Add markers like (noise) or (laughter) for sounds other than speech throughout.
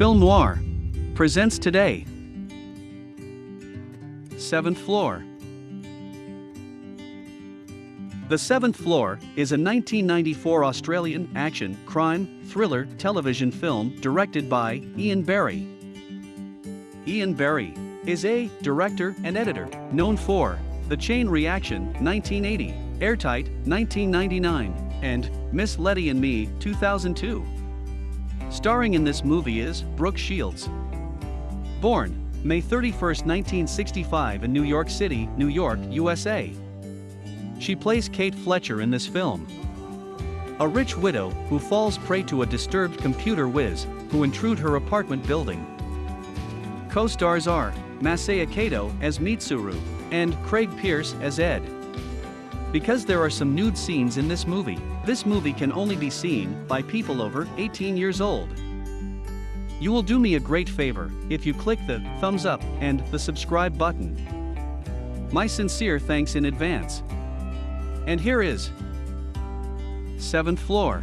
Film Noir presents today. Seventh Floor. The Seventh Floor is a 1994 Australian action, crime, thriller television film directed by Ian Barry. Ian Barry is a director and editor known for The Chain Reaction 1980, Airtight 1999, and Miss Lettie and Me 2002. Starring in this movie is Brooke Shields. Born May 31, 1965 in New York City, New York, USA. She plays Kate Fletcher in this film. A rich widow who falls prey to a disturbed computer whiz who intrude her apartment building. Co-stars are Masaya Kato as Mitsuru and Craig Pearce as Ed. Because there are some nude scenes in this movie, this movie can only be seen by people over 18 years old. You will do me a great favor if you click the thumbs up and the subscribe button. My sincere thanks in advance. And here is 7th floor.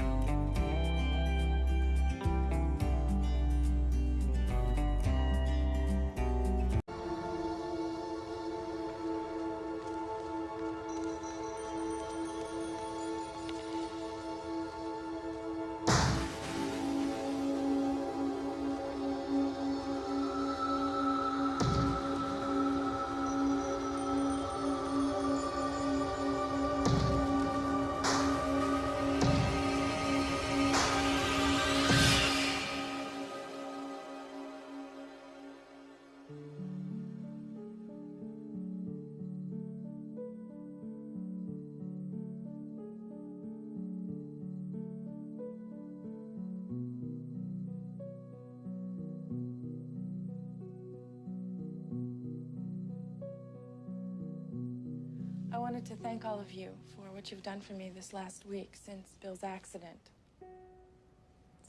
All of you for what you've done for me this last week since Bill's accident.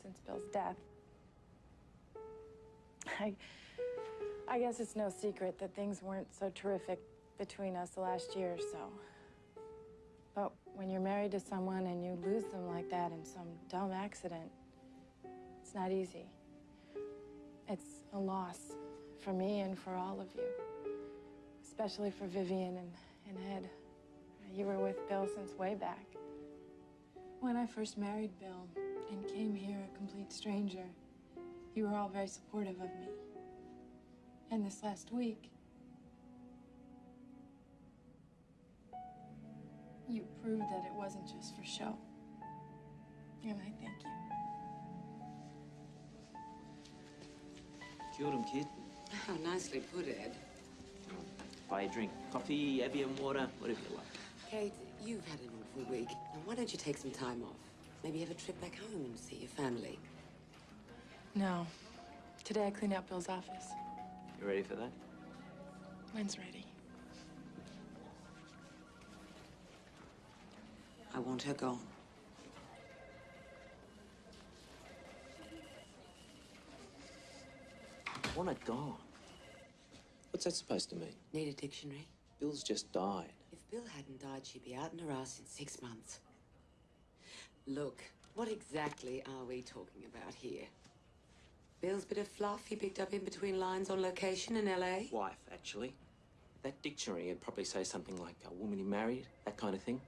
Since Bill's death. (laughs) I, I guess it's no secret that things weren't so terrific between us the last year or so. But when you're married to someone and you lose them like that in some dumb accident, it's not easy. It's a loss for me and for all of you. Especially for Vivian and, and Ed. You were with Bill since way back. When I first married Bill and came here a complete stranger, you were all very supportive of me. And this last week, you proved that it wasn't just for show. And I thank you. Kia ora, kid. How (laughs) nicely put, Ed. Buy a drink. Coffee, Evian water, whatever you like. Kate, you've had an awful week. Now, why don't you take some time off? Maybe have a trip back home and see your family. No. Today I cleaned out Bill's office. You ready for that? When's ready? I want her gone. I want it gone. What's that supposed to mean? Need a dictionary? Bill's just died. If Bill hadn't died, she'd be out in her ass in six months. Look, what exactly are we talking about here? Bill's bit of fluff he picked up in between lines on location in LA? Wife, actually. That dictionary would probably say something like a woman he married, that kind of thing.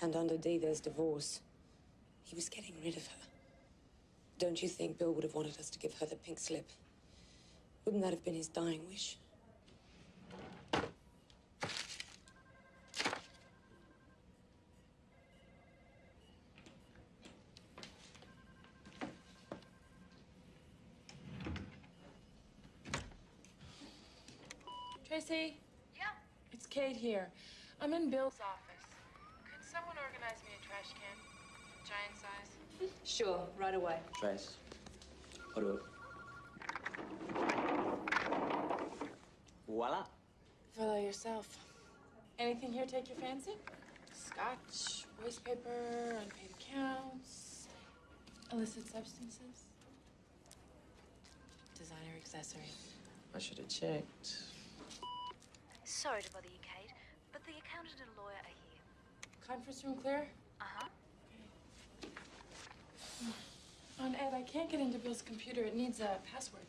And under D, there's divorce. He was getting rid of her. Don't you think Bill would have wanted us to give her the pink slip? Wouldn't that have been his dying wish? Tracy? Yeah. It's Kate here. I'm in Bill's office. Could someone organize me a trash can? Giant size? Sure, right away. Trace. Order. Voila. Fill out yourself. Anything here take your fancy? Scotch, waste paper, unpaid accounts, illicit substances, designer accessories. I should have checked. Sorry to bother you, Kate, but the accountant and lawyer are here. Conference room clear? Uh huh. On Ed, I can't get into Bill's computer. It needs a password.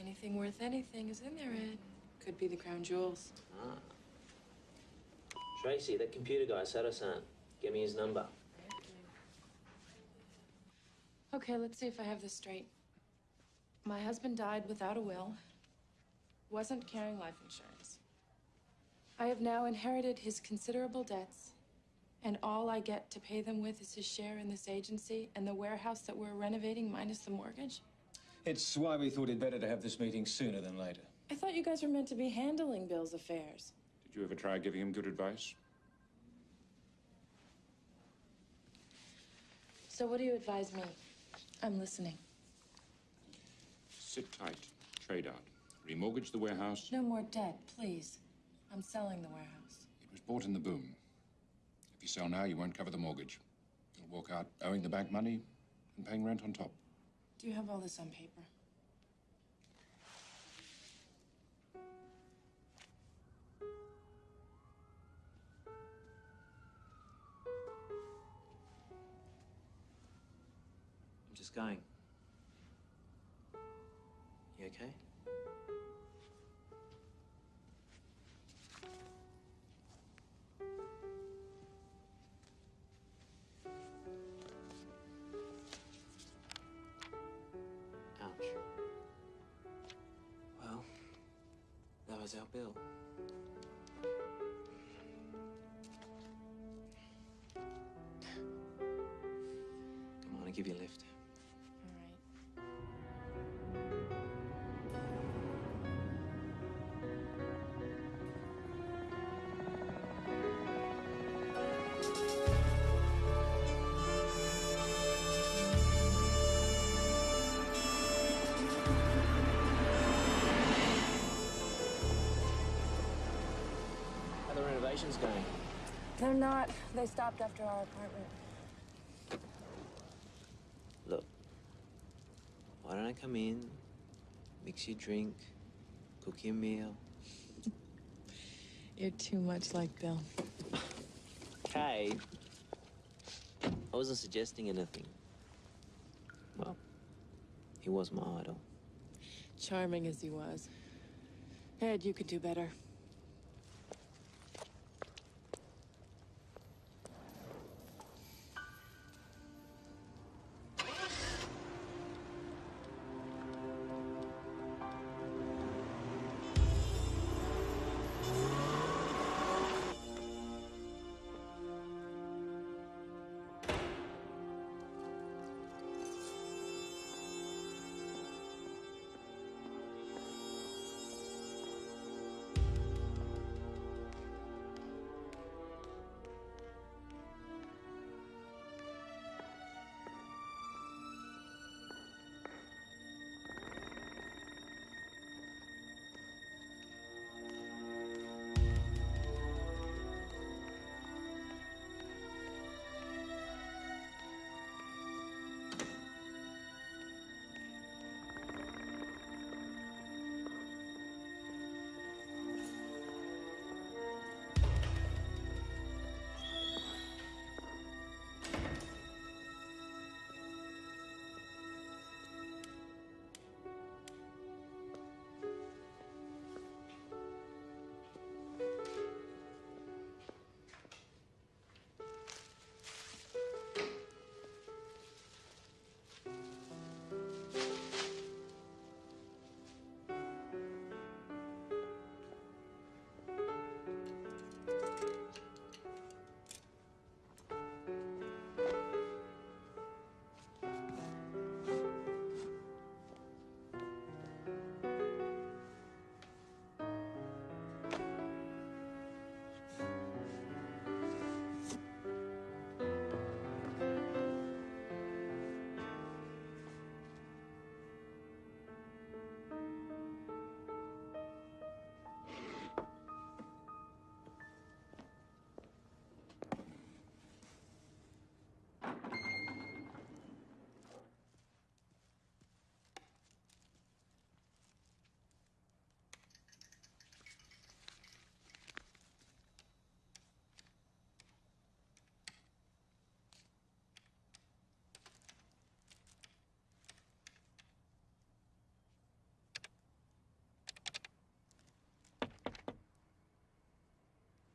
Anything worth anything is in there, Ed. Could be the crown jewels. Ah. Tracy, that computer guy, Sato-san. Give me his number. Okay, let's see if I have this straight. My husband died without a will, wasn't carrying life insurance. I have now inherited his considerable debts, and all I get to pay them with is his share in this agency and the warehouse that we're renovating minus the mortgage. It's why we thought it better to have this meeting sooner than later. I thought you guys were meant to be handling Bill's affairs. Did you ever try giving him good advice? So, what do you advise me? I'm listening. Sit tight. Trade out. Remortgage the warehouse. No more debt, please. I'm selling the warehouse. It was bought in the boom. If you sell now, you won't cover the mortgage. You'll walk out owing the bank money and paying rent on top. Do you have all this on paper? I'm just going. You okay? Was our bill. Come on, I'll give you a lift. How are the renovations going? They're not. They stopped after our apartment. Look, why don't I come in, mix you a drink, cook you a meal? (laughs) You're too much like Bill. Kay, I wasn't suggesting anything. Well, he was my idol. Charming as he was. Ed, you could do better.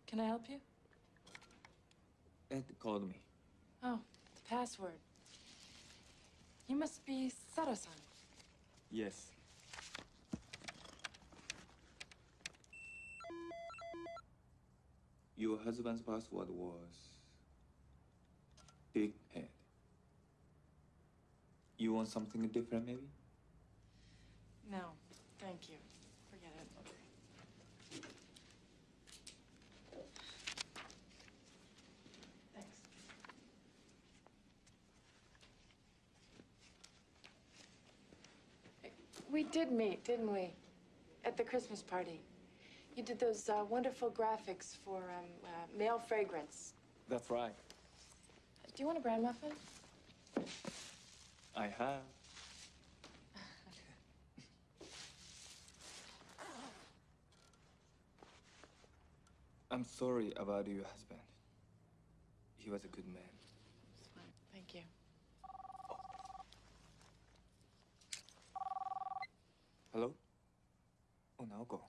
Can I help you? Ed called me. Oh, the password. You must be Sato-san. Yes. Your husband's password was big head. You want something different, maybe? No, thank you. Forget it. Thanks. We did meet, didn't we? At the Christmas party. You did those uh, wonderful graphics for um, uh, male fragrance. That's right. Do you want a bran muffin? I have. (laughs) I'm sorry about your husband. He was a good man. It's fine. Thank you. Hello? Oh, Naoko.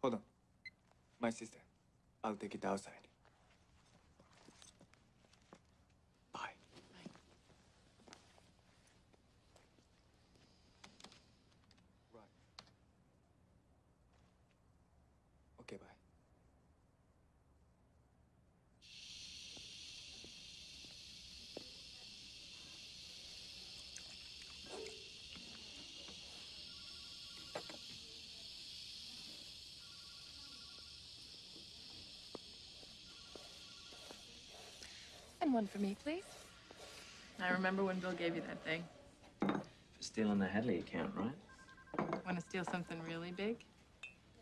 Hold on. My sister. I'll take it outside. Bye. Bye. Right. Okay, bye. And one for me, please. I remember when Bill gave you that thing. For stealing the Hadley account, right? Want to steal something really big?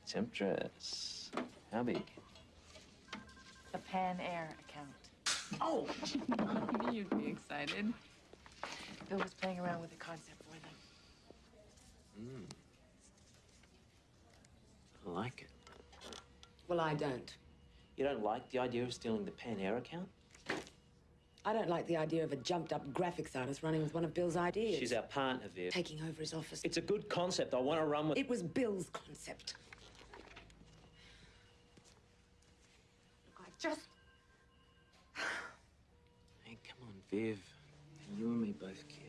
Temptress. How big? The Pan Air account. Oh! I (laughs) knew you'd be excited. Bill was playing around with the concept for them. Hmm. I like it. Well, I don't. You don't like the idea of stealing the Pan Air account? I don't like the idea of a jumped up graphics artist running with one of Bill's ideas. She's our partner, Viv. taking over his office. It's a good concept. I want to run with It was Bill's concept. Look, I just. Hey, come on, Viv. You and me both, kid.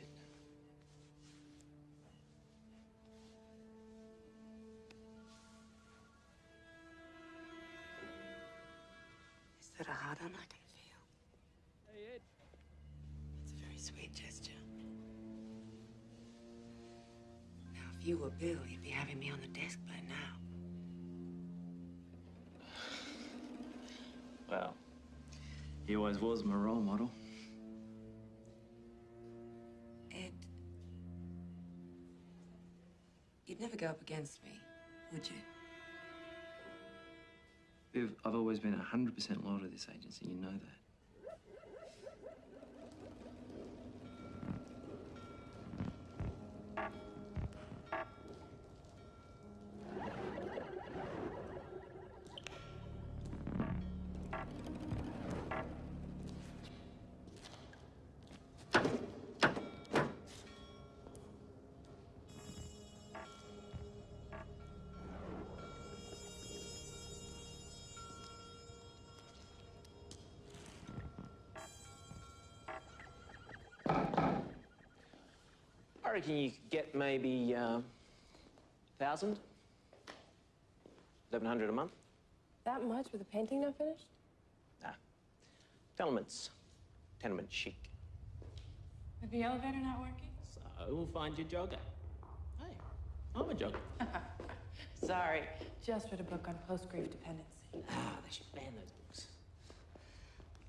Is that a hard on I can feel? Hey, Ed. It's a very sweet gesture. Now, if you were Bill, you'd be having me on the desk by now. Well, he always was my role model. Ed. You'd never go up against me, would you? Viv, I've always been 100% loyal to this agency. You know that. Reckon you could get maybe uh, thousand, eleven hundred a month. That much with the painting not finished? Ah, tenements, tenement chic. With the elevator not working? So we'll find your jogger. Hey, I'm a jogger. (laughs) Sorry, just read a book on post-grief dependency. ah, they should ban those books.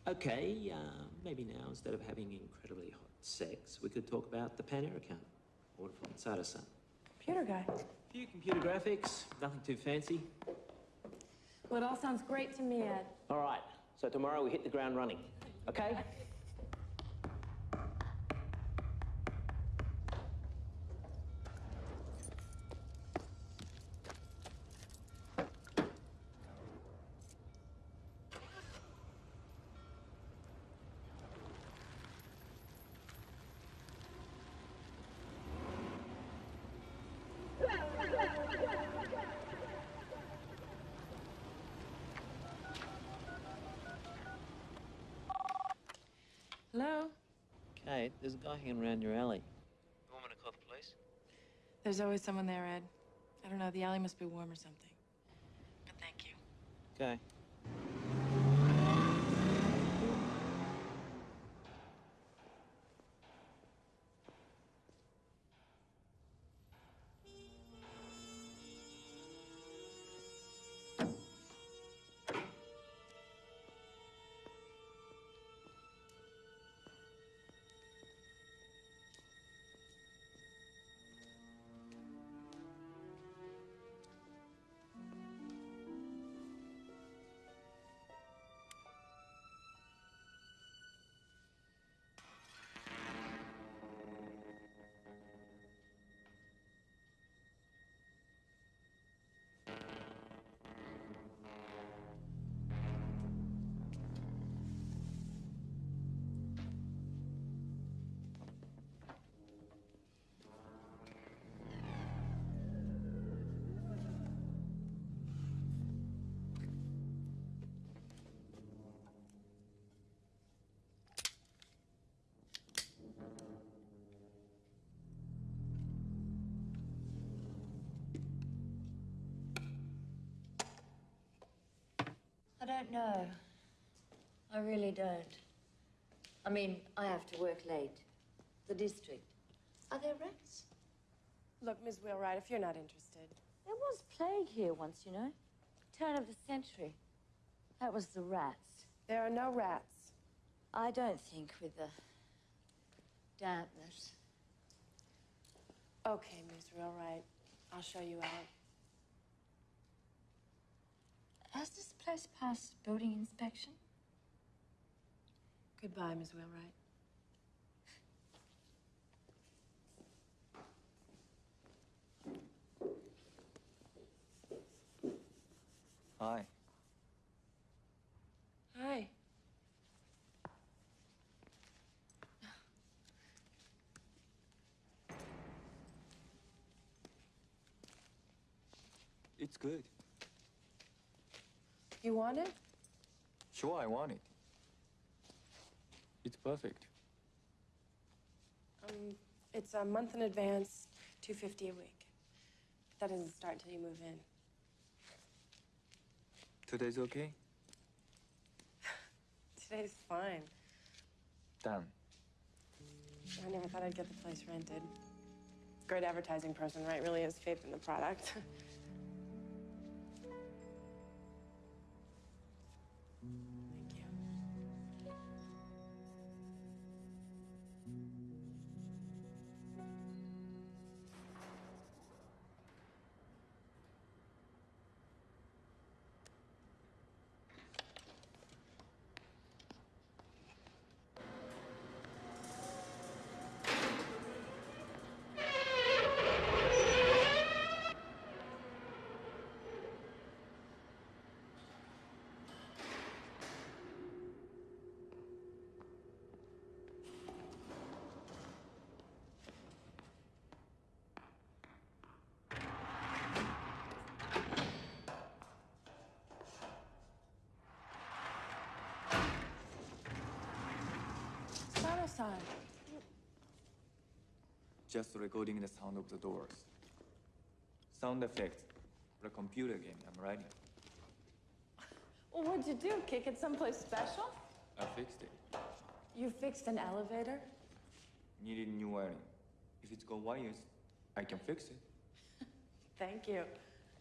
Okay, uh, maybe now instead of having incredibly hot sex, we could talk about the Pan Air account. Order from Sada-san. Computer guy. Few computer graphics, nothing too fancy. Well, it all sounds great to me, Ed. All right, so tomorrow we hit the ground running. Okay? Kate, there's a guy hanging around your alley. You want me to call the police? There's always someone there, Ed. I don't know, the alley must be warm or something. But thank you. Okay. Don't know. I really don't. I mean, I have to work late. The district. Are there rats? Look, Ms. Wheelwright, if you're not interested. There was plague here once, you know. Turn of the century. That was the rats. There are no rats. I don't think with the dampness. Okay, Ms. Wheelwright. I'll show you out. Has this place passed building inspection? Goodbye, Ms. Wheelwright. Hi. Hi. It's good. You want it? Sure, I want it. It's perfect. Um, it's a month in advance, 250 a week. That doesn't start until you move in. Today's okay? (sighs) Today's fine. Done. I never thought I'd get the place rented. Great advertising person, right? Really has faith in the product. (laughs) Just recording the sound of the doors. Sound effects for a computer game I'm writing. (laughs) Well, what'd you do? Kick it someplace special? I fixed it. You fixed an elevator? Needed new wiring. If it's got wires, I can fix it. (laughs) Thank you.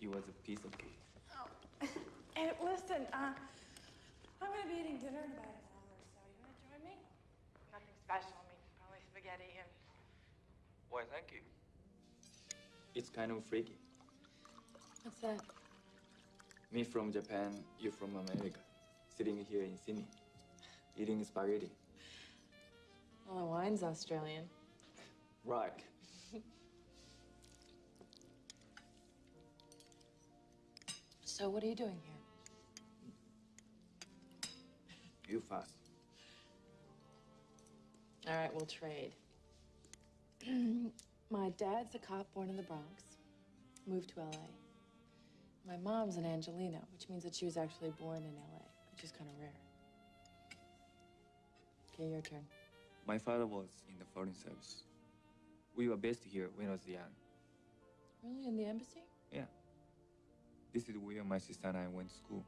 It was a piece of cake. Oh. (laughs) and listen, uh, I'm gonna be eating dinner in about an hour or so. You wanna join me? Nothing special. I mean, probably spaghetti and. Why, thank you. It's kind of freaky. What's that? Me from Japan, you from America. Sitting here in Sydney. Eating spaghetti. Well, the wine's Australian. Right. (laughs) So, what are you doing here? You fast. All right, we'll trade. (clears throat) My dad's a cop born in the Bronx, moved to LA. My mom's an Angelino, which means that she was actually born in LA, which is kind of rare. Okay, your turn. My father was in the foreign service. We were based here when I was young. Really? In the embassy? Yeah. This is where my sister and I went to school.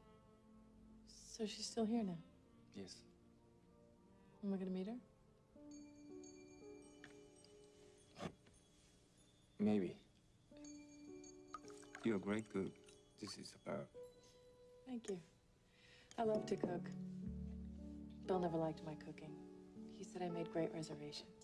So she's still here now. Yes. Am I gonna meet her? Maybe. You're a great cook. This is about. Thank you. I love to cook. Bill never liked my cooking. He said I made great reservations.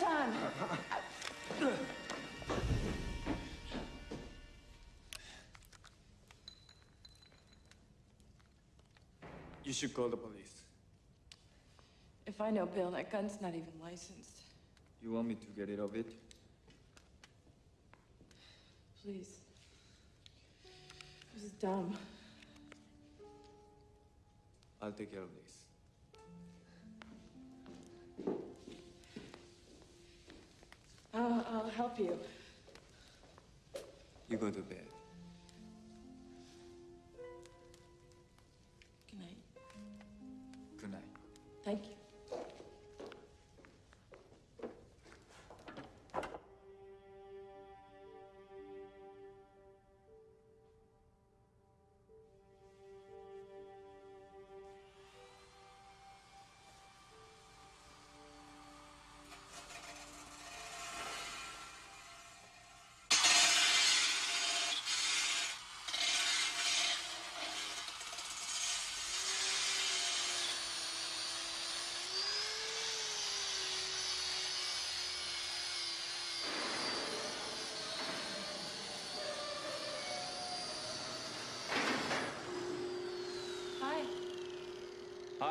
Sato-san! You should call the police. If I know Bill, that gun's not even licensed. You want me to get rid of it? Please. This is dumb. I'll take care of this. You go to bed.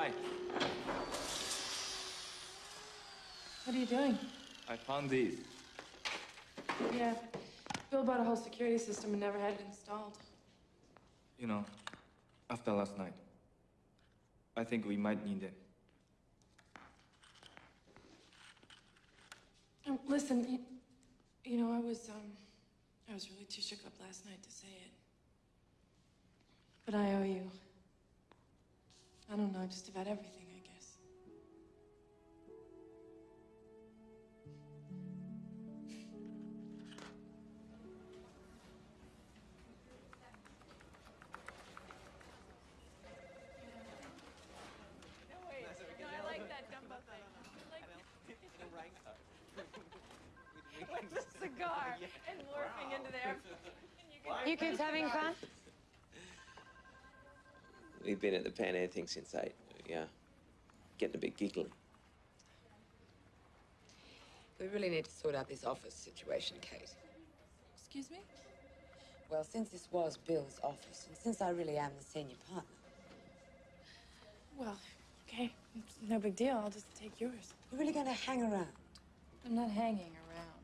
Hi. What are you doing? I found these. Yeah. Bill bought a whole security system and never had it installed. You know, after last night, I think we might need it. Um, listen, you, you know, I was, um, I was really too shook up last night to say it. But I owe you. I don't know, just about everything, I guess. Wait, no, I like that Dumbo thing. With the cigar and morphing into there. You kids having fun? We've been at the Pan Air thing since eight. Yeah. Getting a bit giggly. We really need to sort out this office situation, Kate. Excuse me? Well, since this was Bill's office, and since I really am the senior partner, Well, okay. It's no big deal. I'll just take yours. you're really going to hang around. I'm not hanging around.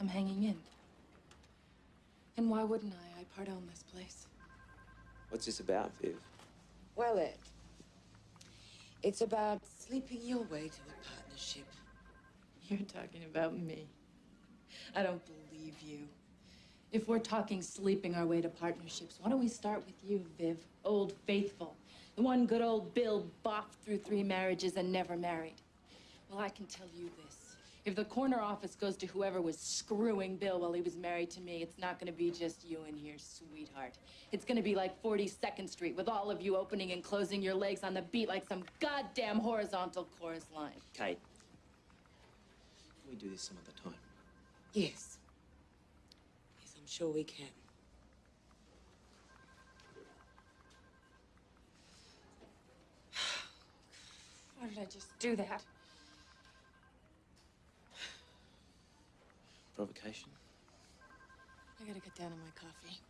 I'm hanging in. And why wouldn't I? I part own this place. What's this about, Viv? Well, Ed, it's about sleeping your way to a partnership. You're talking about me. I don't believe you. If we're talking sleeping our way to partnerships, why don't we start with you, Viv? Old Faithful. The one good old Bill boffed through three marriages and never married. Well, I can tell you this. If the corner office goes to whoever was screwing Bill while he was married to me, it's not gonna be just you in here, sweetheart. It's gonna be like 42nd Street with all of you opening and closing your legs on the beat like some goddamn horizontal chorus line. Kate. Can we do this some other time? Yes. Yes, I'm sure we can. (sighs) Why did I just do that? Provocation? I gotta get down on my coffee.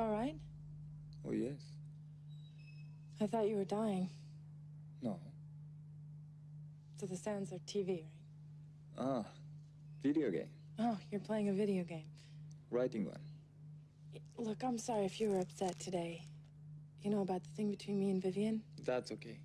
All right? Oh, yes. I thought you were dying. No. So the sounds are TV, right? Ah, video game. Oh, you're playing a video game. Writing one. Look, I'm sorry if you were upset today. You know about the thing between me and Vivian? That's okay. Okay,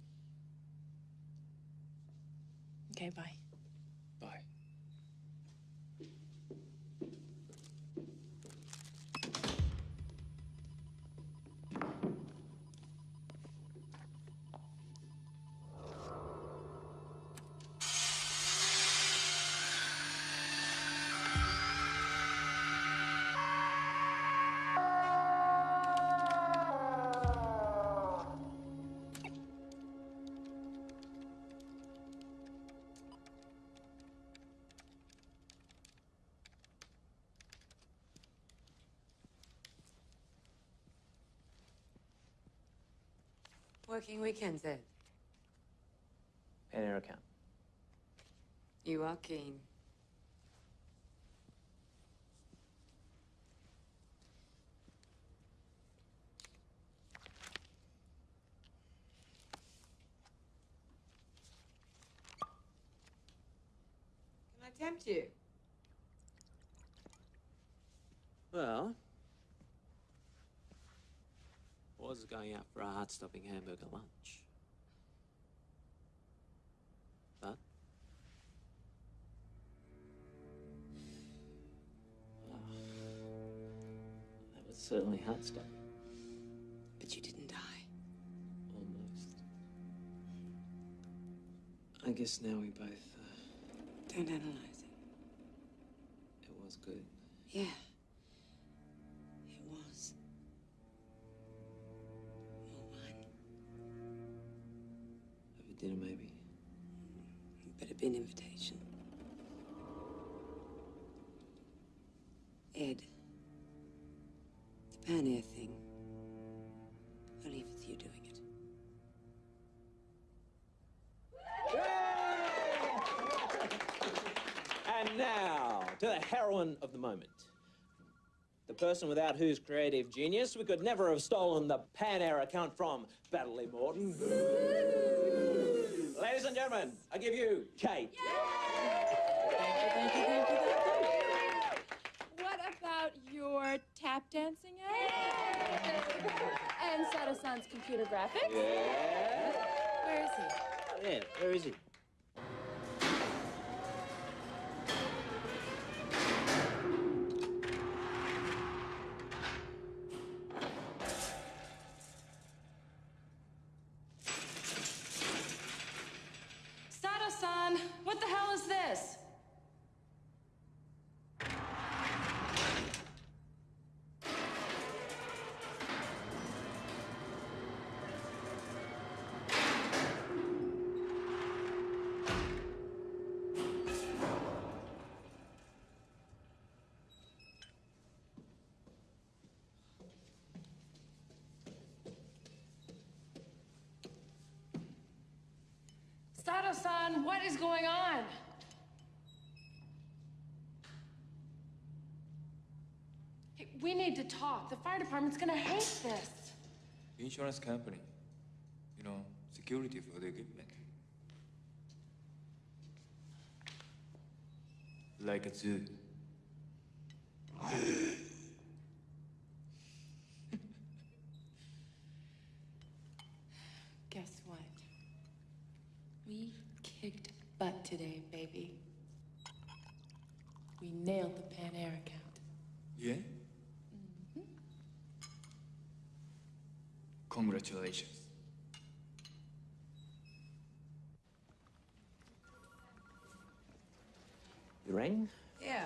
Working weekends, Ed. Pan Air account. You are keen. Can I tempt you? Well, was was going out for a heart-stopping hamburger lunch. But Ah, that was certainly heart-stopping. But you didn't die. Almost. I guess now we both. Uh, Don't analyze it. it was good. Yeah. The moment. The person without whose creative genius we could never have stolen the Pan Air account from Battley Morton. (laughs) Ladies and gentlemen, I give you Kate. What about your tap dancing act? and Sato-san's computer graphics? Yeah. Where is he? Oh, yeah, where is he? Sato-san, what is going on? Hey, we need to talk. The fire department's gonna hate this. Insurance company. You know, security for the equipment. Like a zoo. Guess what? We kicked butt today, baby. We nailed the Pan Air account. Yeah? Congratulations. You rang? Yeah.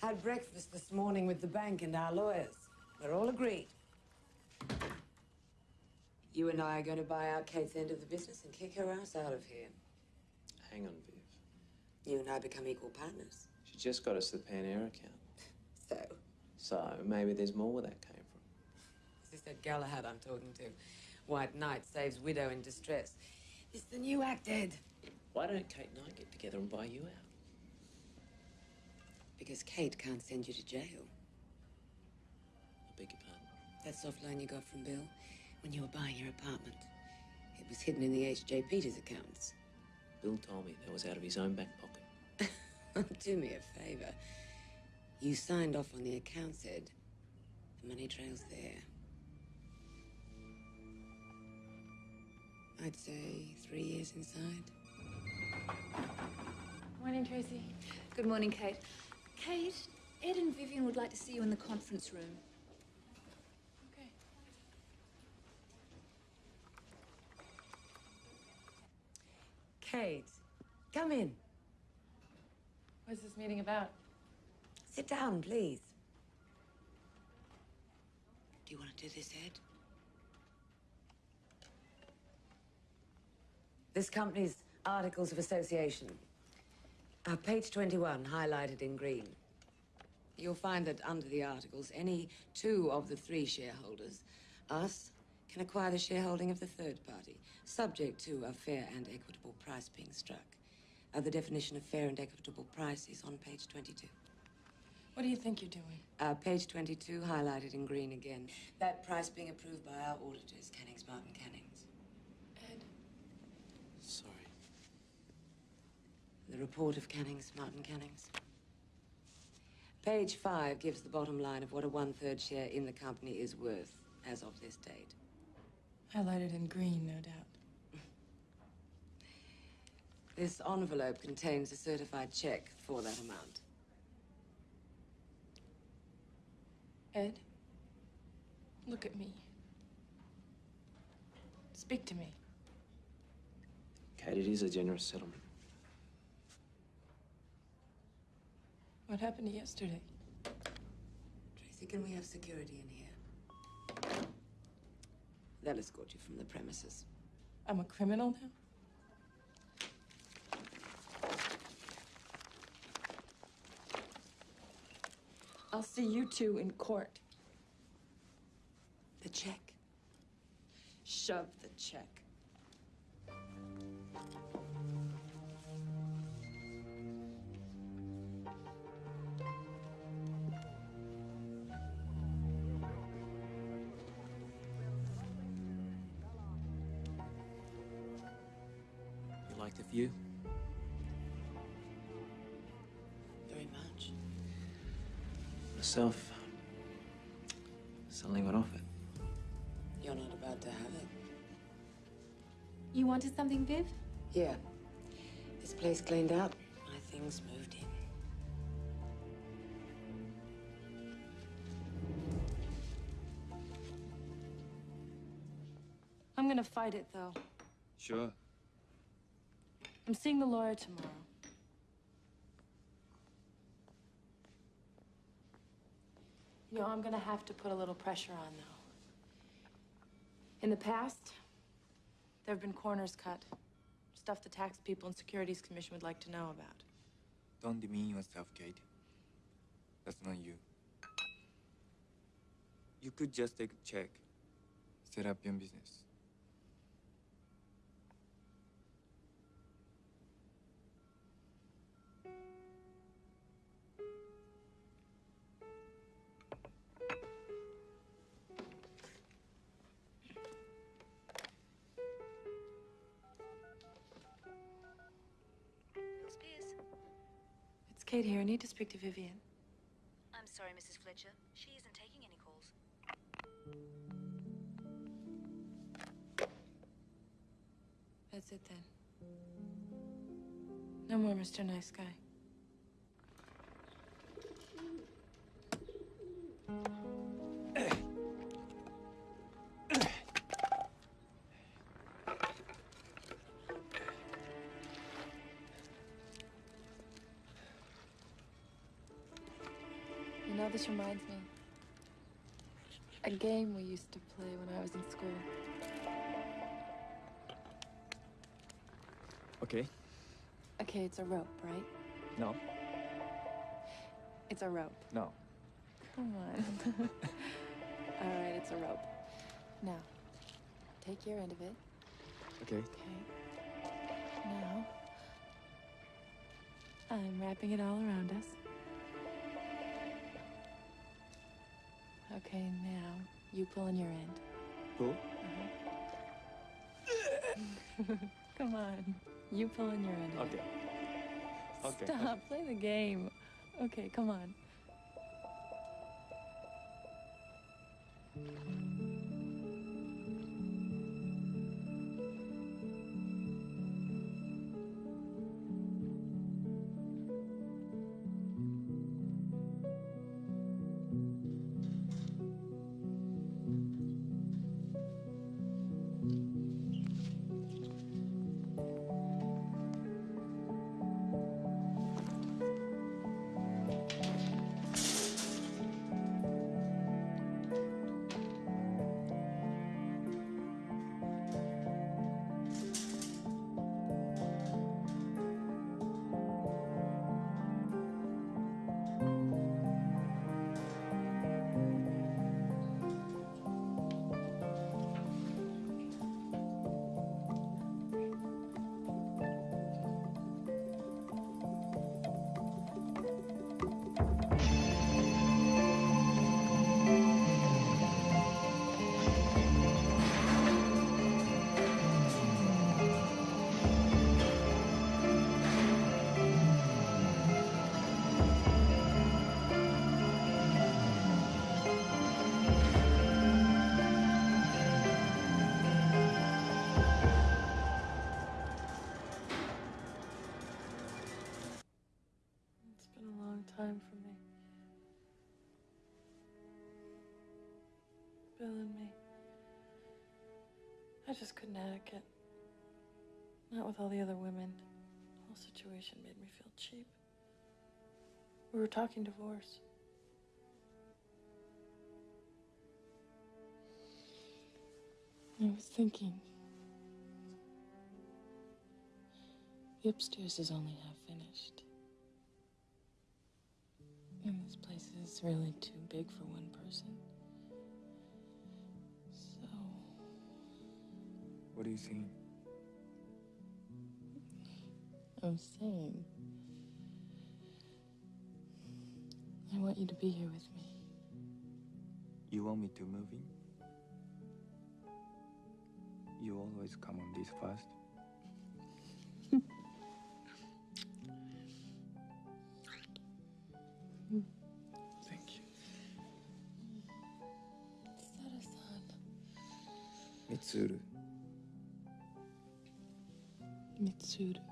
Had breakfast this morning with the bank and our lawyers. We're all agreed. You and I are going to buy out Kate's end of the business and kick her ass out of here. Hang on, Viv. You and I become equal partners. She just got us the Pan Air account. (laughs) So, So maybe there's more where that came from. this is that Galahad I'm talking to. White Knight saves widow in distress. It's the new act, Ed. Why don't Kate and I get together and buy you out? Because Kate can't send you to jail. I beg your pardon. That soft loan you got from Bill when you were buying your apartment. It was hidden in the H.J. Peters accounts. Bill told me that was out of his own back pocket. (laughs) Do me a favor. You signed off on the accounts, Ed. The money trail's there. I'd say three years inside. Morning, Tracy. Good morning, Kate. Kate, Ed and Vivian would like to see you in the conference room. Okay. Kate, come in. What's this meeting about? Sit down, please. Do you want to do this, Ed? This company's Articles of Association. Uh, page 21, highlighted in green. You'll find that under the articles, any two of the three shareholders, us, can acquire the shareholding of the third party, subject to a fair and equitable price being struck. Uh, the definition of fair and equitable price is on page 22. What do you think you're doing? Uh, page 22, highlighted in green again. That price being approved by our auditors, Cannings, Martin Cannings. Ed, Sorry. The report of Cannings, Martin Cannings. Page 5 gives the bottom line of what a one-third share in the company is worth. as of this date. Highlighted in green, no doubt. (laughs) This envelope contains a certified check for that amount. Ed, look at me. Speak to me. Kate, it is a generous settlement. What happened yesterday? Tracy, can we have security in here? They'll escort you from the premises. I'm a criminal now? I'll see you two in court. The check. Shove the check. Myself, suddenly went off it. You're not about to have it. You wanted something, Viv? Yeah. This place cleaned out. My things moved in. I'm gonna fight it, though. Sure. I'm seeing the lawyer tomorrow. You know, I'm gonna have to put a little pressure on, though. In the past, there have been corners cut. Stuff the tax people and Securities Commission would like to know about. Don't demean yourself, Kate. That's not you. You could just take a check, set up your business. Kate here. I need to speak to Vivian. I'm sorry, Mrs. Fletcher. She isn't taking any calls. That's it then. No more Mr. Nice Guy. This reminds me. A game we used to play when I was in school. Okay. Okay, it's a rope, right? No. It's a rope. No. Come on. (laughs) All right, it's a rope. Now, take your end of it. Okay. Okay. Now, I'm wrapping it all around us. Okay, now you pull in your end. Pull. Uh-huh. (laughs) Come on. You pull in your end. Okay. Okay. Stop. Play the game. Okay, come on. Not with all the other women. The whole situation made me feel cheap. We were talking divorce. I was thinking. The upstairs is only half finished. And this place is really too big for one person. So, What are you saying? I'm saying. I want you to be here with me. You want me to move in? You always come on this fast. Thank you. Sato-san. Mitsuru. Mitsuru.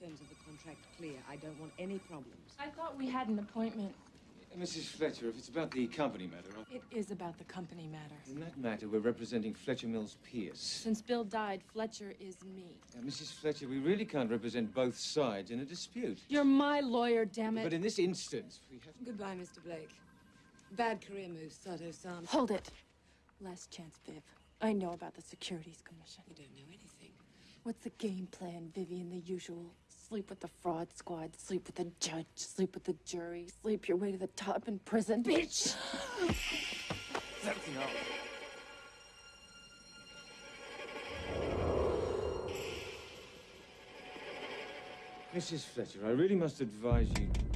Terms of the contract clear. I don't want any problems. I thought we had an appointment. Mrs. Fletcher, if it's about the company matter, I'll- It is about the company matter. in that matter, we're representing Fletcher Mills Pierce. Since Bill died, Fletcher is me. Now, Mrs. Fletcher, we really can't represent both sides in a dispute. You're my lawyer, damn it. But in this instance, we have. Goodbye, Mr. Blake. Bad career move, Sato-san. Hold it. Last chance, Viv. I know about the Securities Commission. You don't know anything. What's the game plan, Vivian? The usual. Sleep with the fraud squad, sleep with the judge, sleep with the jury, sleep your way to the top in prison. Bitch! Something else. Mrs. Fletcher, I really must advise you.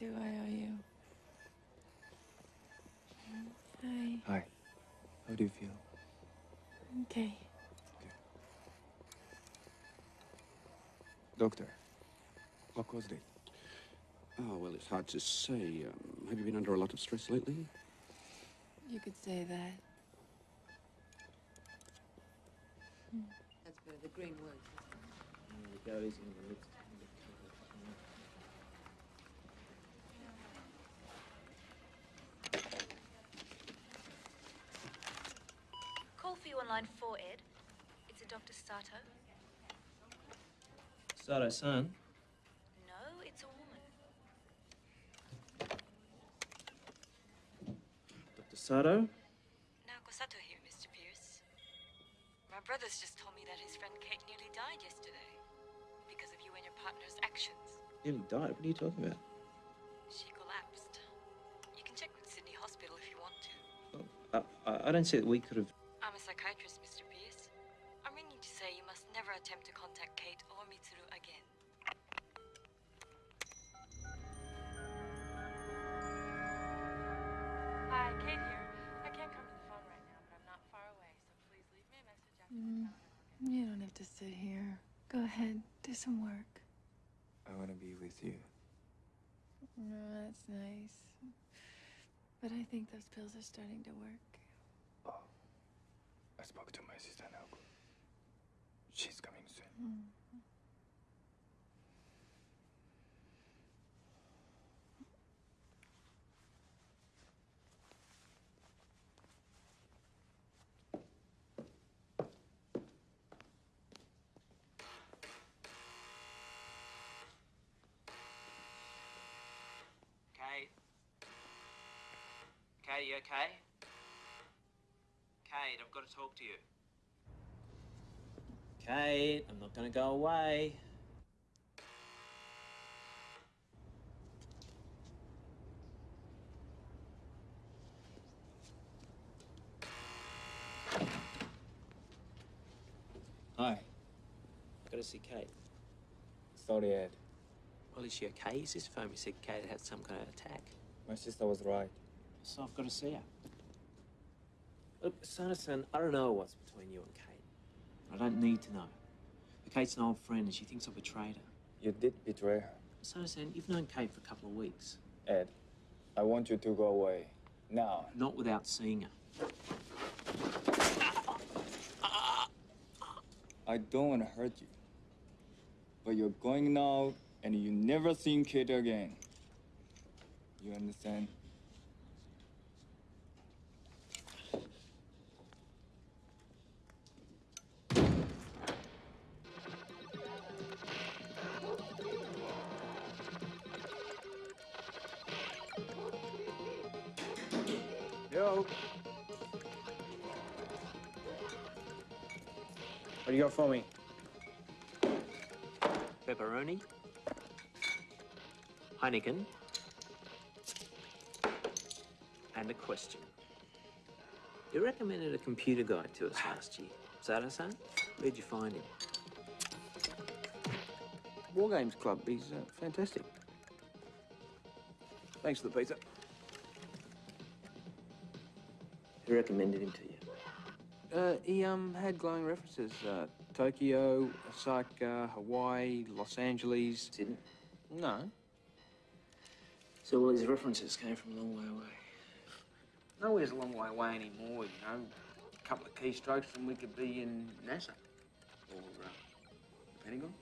That's two I owe you. Hi. Hi. How do you feel? Okay. okay. Doctor, what caused it? Oh, well, it's hard to say. Um, have you been under a lot of stress lately? You could say that. That's better. The green works. Go easy on the lips. Call for you on line four, Ed. It's a Dr. Sato. Sato-san. No, it's a woman. Dr. Sato? Naoko Sato here, Mr. Pierce. My brother's just told me that his friend Kate nearly died yesterday because of you and your partner's actions. Nearly died. What are you talking about? She collapsed. You can check with Sydney Hospital if you want to. Oh, I, I, I don't see that we could have. You don't have to sit here. Go ahead, do some work. I want to be with you. No, that's nice. But I think those pills are starting to work. Oh. I spoke to my sister Naoko. She's coming soon. Hmm. Kate, you okay? Kate, I've got to talk to you. Kate, I'm not going to go away. Hi. I've got to see Kate. Sorry, Ed. Well, is she okay? Is this phone? You said Kate had some kind of attack. My sister was right. So I've got to see her. Look, Sanderson, I don't know what's between you and Kate. I don't need to know. But Kate's an old friend and she thinks I betrayed her. You did betray her. Sanderson, you've known Kate for a couple of weeks. Ed, I want you to go away. Now. Not without seeing her. I don't want to hurt you. But you're going now, and you never seen Kate again. You understand? Yo. What do you got for me? Pepperoni. Heineken. And a question. You recommended a computer guy to us last year. Is that a son? Where'd you find him? War Games Club. He's uh, fantastic. Thanks for the pizza. Who recommended him to you? Uh, he um had glowing references. Uh, Tokyo, Osaka, Hawaii, Los Angeles. Sydney? No. So all his references came from a long way away. Nowhere's a long way away anymore, you know. A couple of keystrokes and we could be in NASA. Or uh, the Pentagon.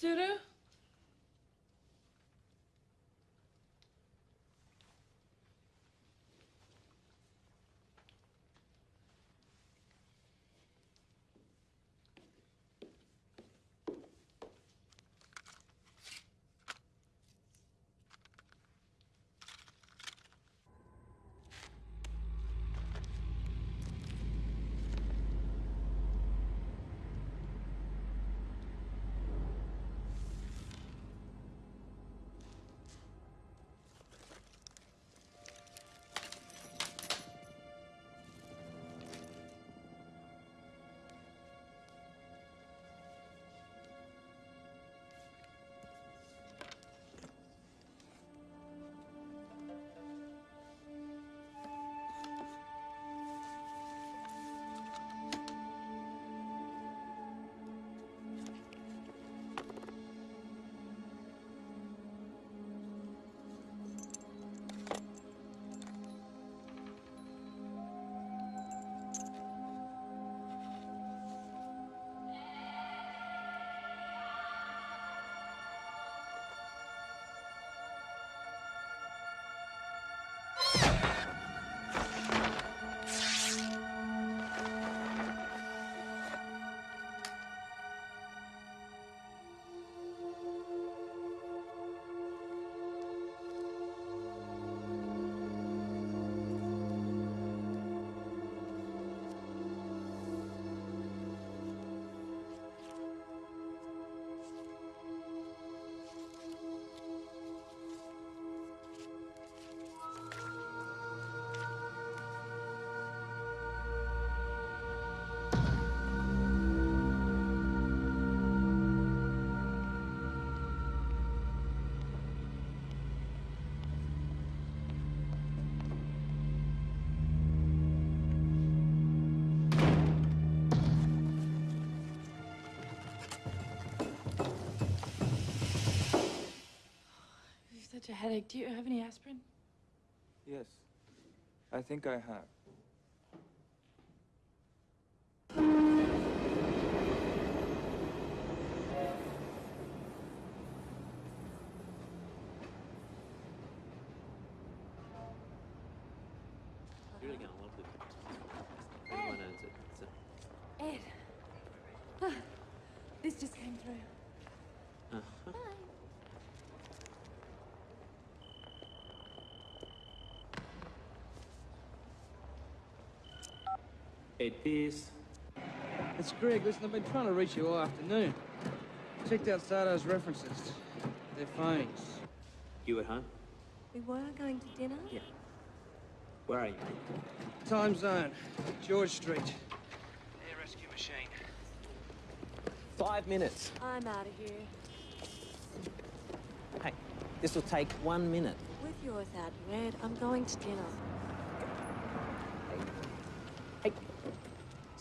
sürü a headache. Do you have any aspirin? Yes. I think I have. You're really gonna love this. Everyone owns it. It's a- Ed. Ah, this just came through. Uh-huh. Ed Pierce. It's Greg. Listen, I've been trying to reach you all afternoon. Checked out Sato's references. Their phones. You at home? We were going to dinner? Yeah. Where are you? Time zone. George Street. Air rescue machine. Five minutes. I'm out of here. Hey, this will take one minute. With you or without you, Ed, I'm going to dinner.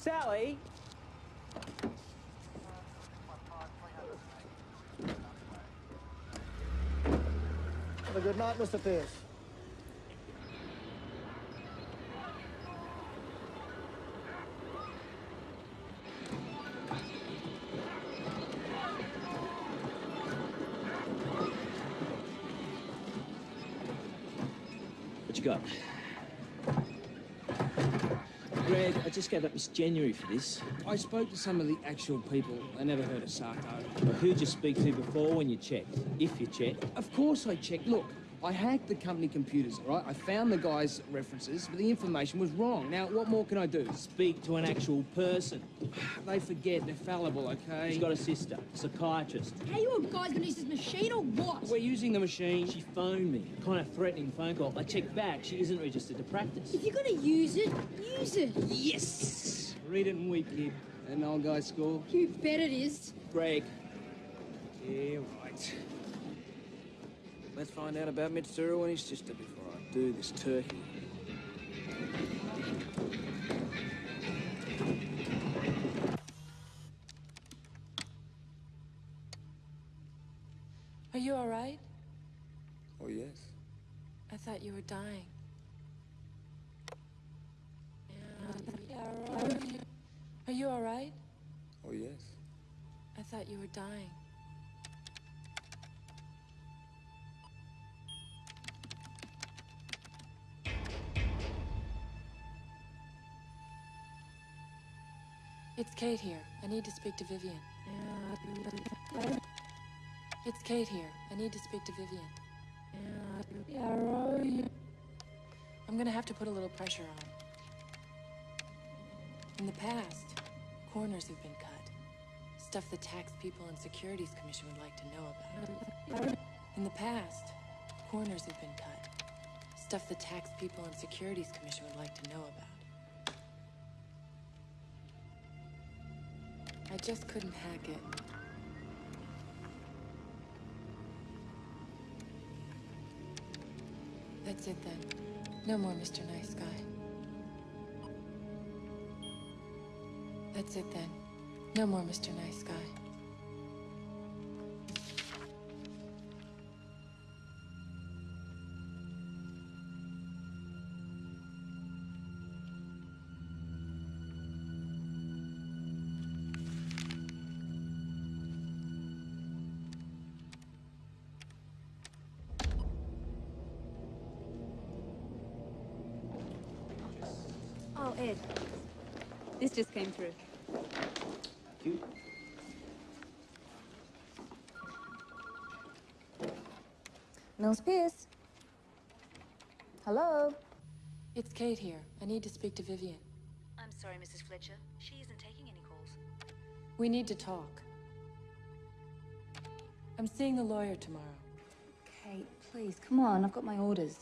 Sally! Have a good night, Mr. Pierce. Just gave up Miss January for this. I spoke to some of the actual people. They never heard of. Well, who'd you speak to before when you checked? If you checked. Of course I checked. Look, I hacked the company computers, all right? I found the guy's references, but the information was wrong. Now, what more can I do? Speak to an actual person. They forget. They're fallible, okay? He's got a sister, psychiatrist. How you guys gonna use this machine or what? We're using the machine. She phoned me. Kind of threatening phone call. I checked back. She isn't registered to practice. If you're gonna use it, use it. Yes! Read it and weep, kid. An old guy school. You bet it is. Greg. Yeah, right. Let's find out about Mitsuru and his sister before I do this turkey. Are you all right? Oh, yes. I thought you were dying. Are you all right? Oh, yes. I thought you were dying. It's Kate here. I need to speak to Vivian. It's Kate here. I need to speak to Vivian. I'm gonna have to put a little pressure on. In the past, corners have been cut. Stuff the tax people and securities commission would like to know about. In the past, corners have been cut. Stuff the tax people and securities commission would like to know about. Just couldn't hack it. That's it then. No more Mr. Nice Guy. That's it then. No more Mr. Nice Guy. Ed. This just came through. Mills Pierce. Hello? It's Kate here. I need to speak to Vivian. I'm sorry, Mrs. Fletcher. She isn't taking any calls. We need to talk. I'm seeing the lawyer tomorrow. Kate, please, come on. I've got my orders.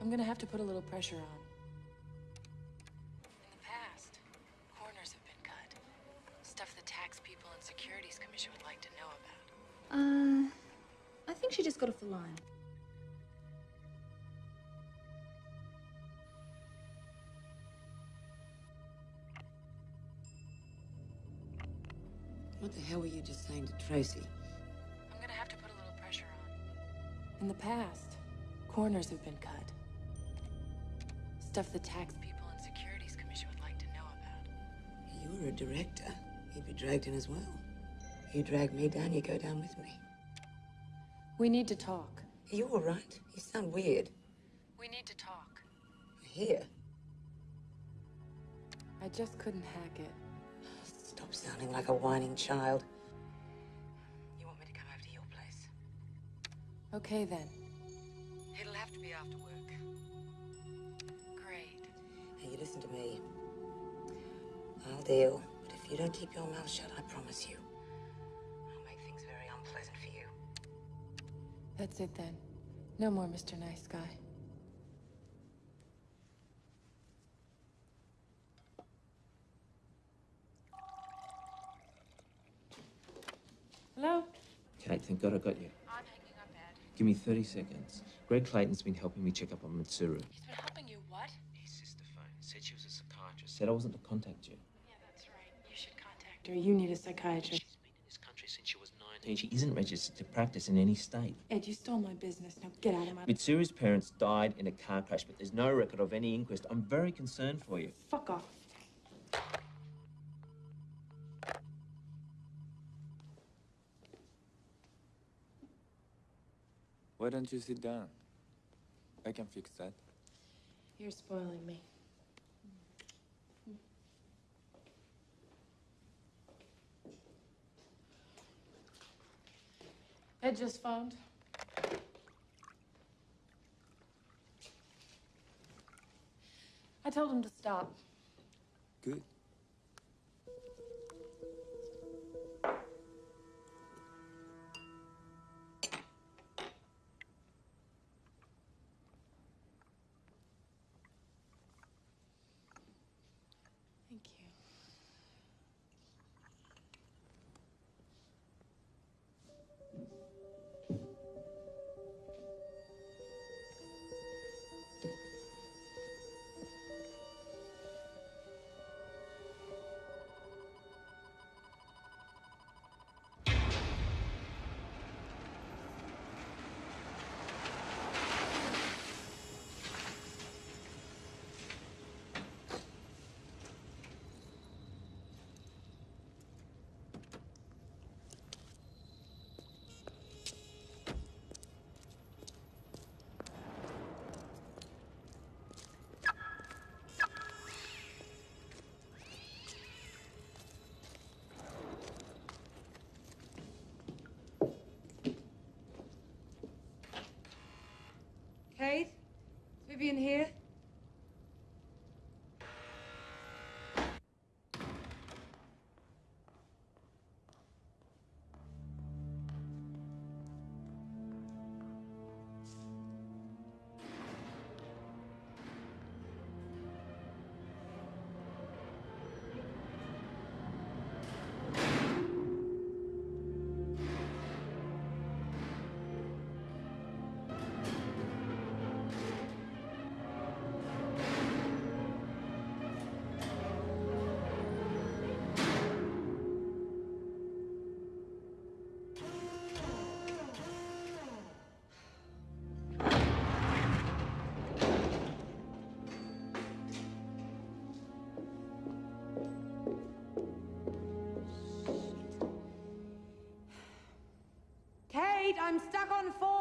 I'm gonna have to put a little pressure on. The line. What the hell were you just saying to Tracy? I'm gonna have to put a little pressure on. In the past, corners have been cut. Stuff the tax people and securities commission would like to know about. You were a director. You'd be dragged in as well. You drag me down, you go down with me. We need to talk. Are you all right? You sound weird. We need to talk. Here. I just couldn't hack it. Stop sounding like a whining child. You want me to come over to your place? Okay then. It'll have to be after work. Great. Now you listen to me. I'll deal, but if you don't keep your mouth shut, I promise you, That's it then. No more Mr. Nice Guy. Hello? Kate, thank God I got you. I'm hanging up, Ed. Give me 30 seconds. Greg Clayton's been helping me check up on Mitsuru. He's been helping you what? His sister phoned. Said she was a psychiatrist. Said I wasn't to contact you. Yeah, that's right. You should contact her. You need a psychiatrist. She's been in this country since she was 19. She isn't registered to practice in any state. Ed, you stole my business. Now get out of my... Mitsuru's parents died in a car crash, but there's no record of any inquest. I'm very concerned for you. Fuck off. Why don't you sit down? I can fix that. You're spoiling me. Ed just phoned. I told him to stop. Good. Is Vivian here? I'm stuck on four.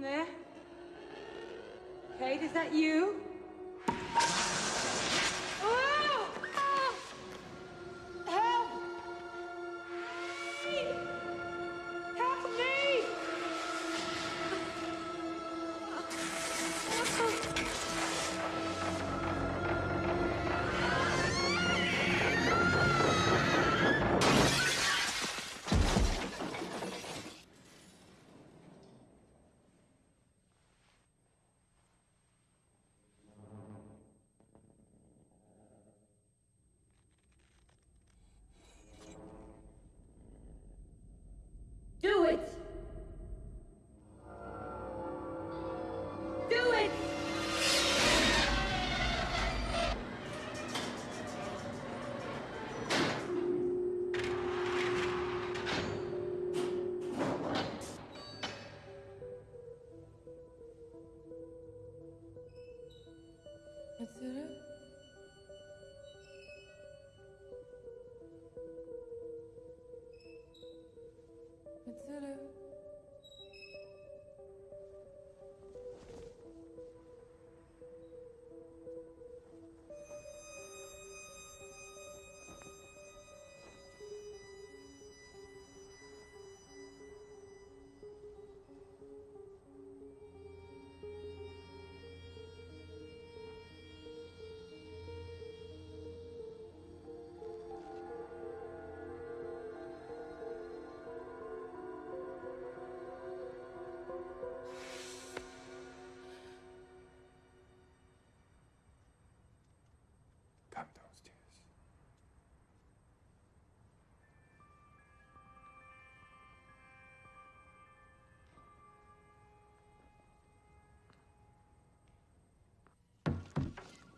There? Kate, is that you?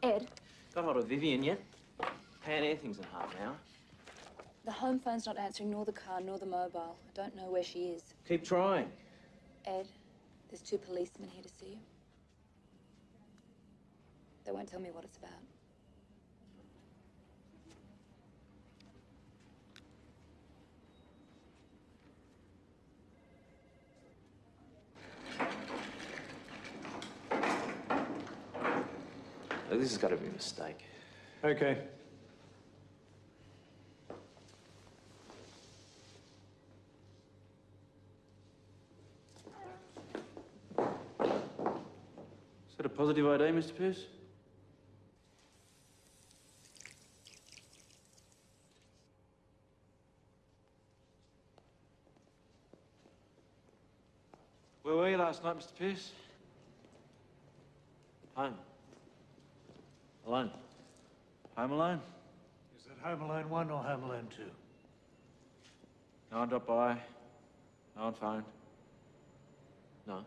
Ed, Got hold of Vivian yet? Pan Air things in half an hour. the home phone's not answering nor the car nor the mobile. I don't know where she is. Keep trying. Ed, there's two policemen here to see you. They won't tell me what it's about. Look, this has got to be a mistake. Okay. Is that a positive ID, Mr. Pierce? Where were you last night, Mr. Pierce? Home. Alone. Home alone? Is that Home Alone 1 or Home Alone 2? No one dropped by. No one phoned. No.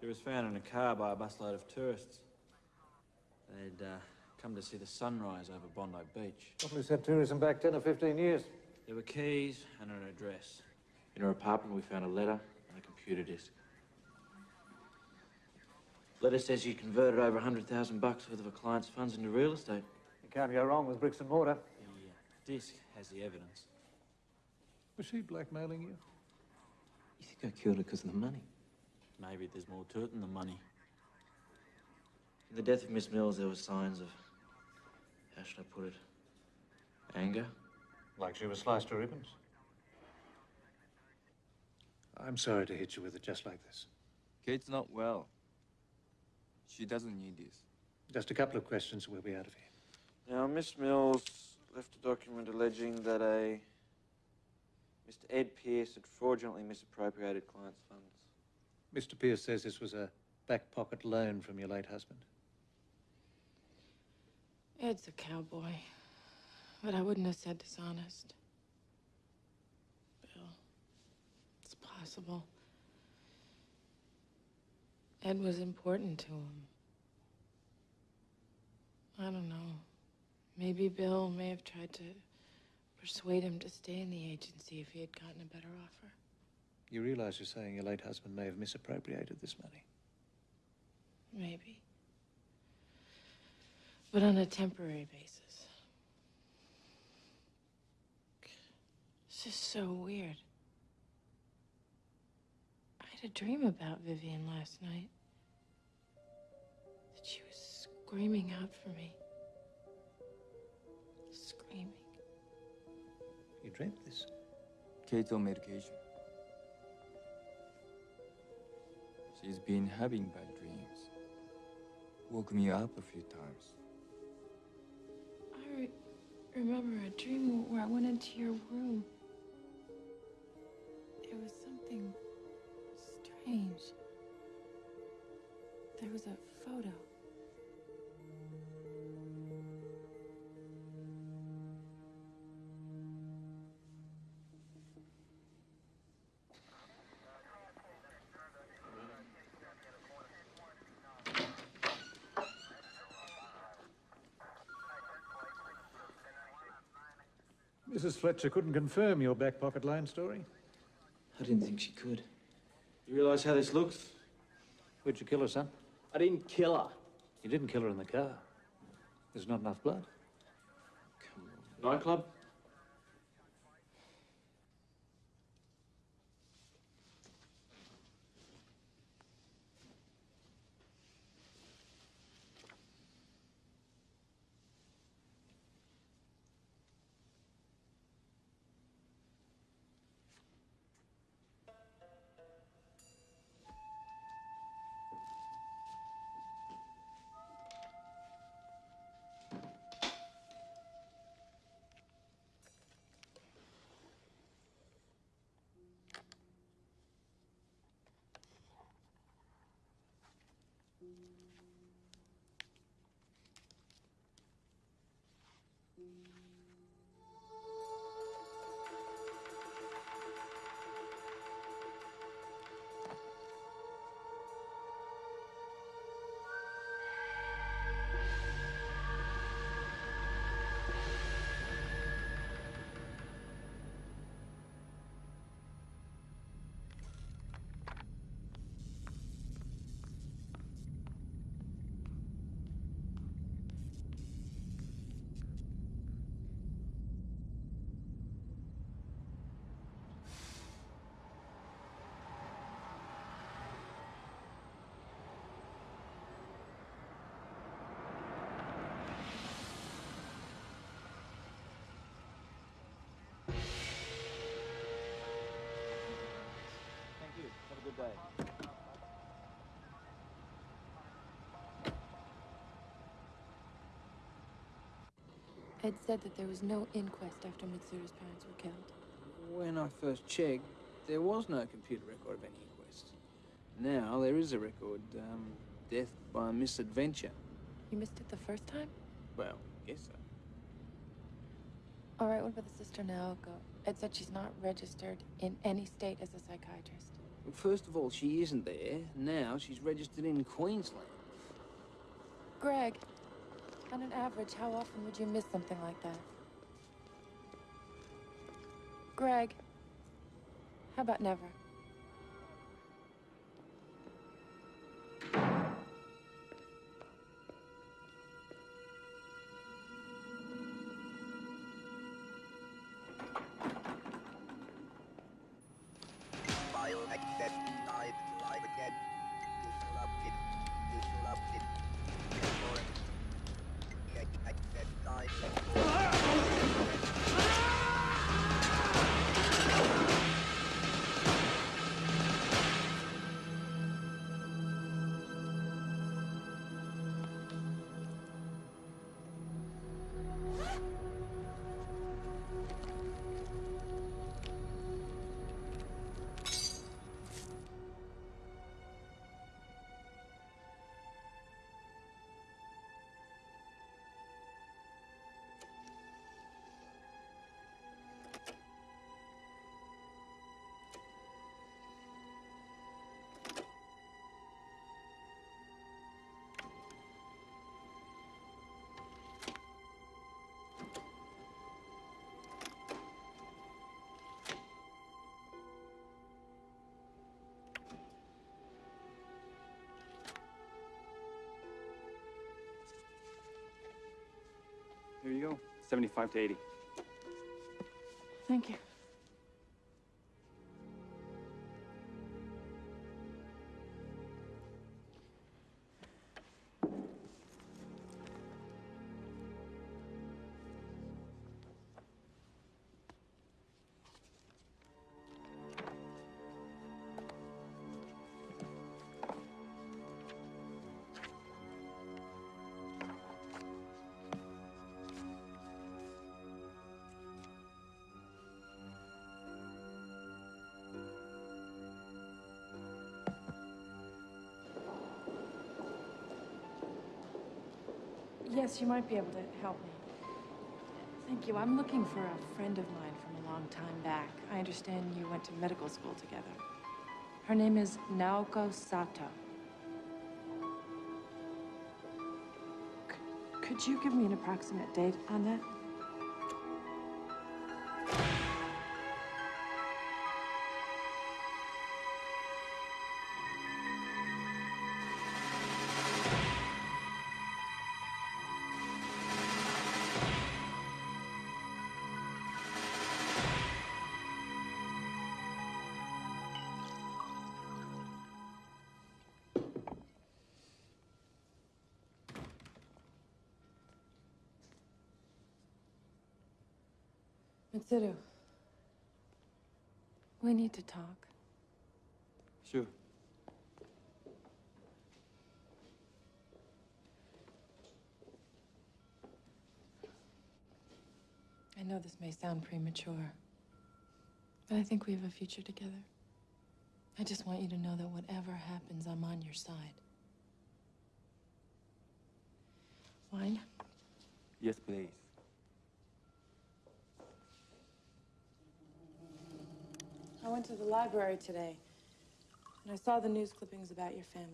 She was found in a car by a busload of tourists. They'd uh, come to see the sunrise over Bondi Beach. Probably sent tourism back 10 or 15 years. There were keys and an address. In her apartment, we found a letter and a computer disk. Letter says she converted over a hundred thousand bucks worth of a client's funds into real estate. You can't go wrong with bricks and mortar. The uh, disc has the evidence. Was she blackmailing you? You think I killed her because of the money? Maybe there's more to it than the money. In the death of Miss Mills, there were signs of, how should I put it, anger. Like she was sliced to ribbons. I'm sorry to hit you with it just like this. Kate's not well. She doesn't need this. Just a couple of questions, and we'll be out of here. Now, Miss Mills left a document alleging that a Mr. Ed Pierce had fraudulently misappropriated clients' funds. Mr. Pierce says this was a back pocket loan from your late husband. Ed's a cowboy. But I wouldn't have said dishonest. Bill, it's possible. Ed was important to him. I don't know. Maybe Bill may have tried to persuade him to stay in the agency if he had gotten a better offer. You realize you're saying your late husband may have misappropriated this money. Maybe. But on a temporary basis. It's just so weird. I had a dream about Vivian last night. That she was screaming out for me. Screaming. You dreamt this? Kate's on medication. She's been having bad dreams. Woke me up a few times. I re- remember a dream where I went into your room. There was something strange. There was a photo. Mrs. Fletcher couldn't confirm your back pocket line story. I didn't think she could. You realise how this looks? Where'd you kill her, son? I didn't kill her. You didn't kill her in the car. There's not enough blood. Come on. Nightclub? Ed said that there was no inquest after Mitsuru's parents were killed. When I first checked, there was no computer record of any inquest. Now there is a record. Um, death by misadventure. You missed it the first time? Well, yes, so. All right, what about the sister Naoko? Ed said she's not registered in any state as a psychiatrist. Well, first of all, she isn't there. Now she's registered in Queensland. Greg, on an average, how often would you miss something like that? Greg, how about never? Here you go. 75 to 80. Thank you. You might be able to help me. Thank you. I'm looking for a friend of mine from a long time back. I understand you went to medical school together. Her name is Naoko Sato. C- could you give me an approximate date on that? Mitsuru. We need to talk. Sure. I know this may sound premature, but I think we have a future together. I just want you to know that whatever happens, I'm on your side. Wine? Yes, please. I went to the library today, and I saw the news clippings about your family.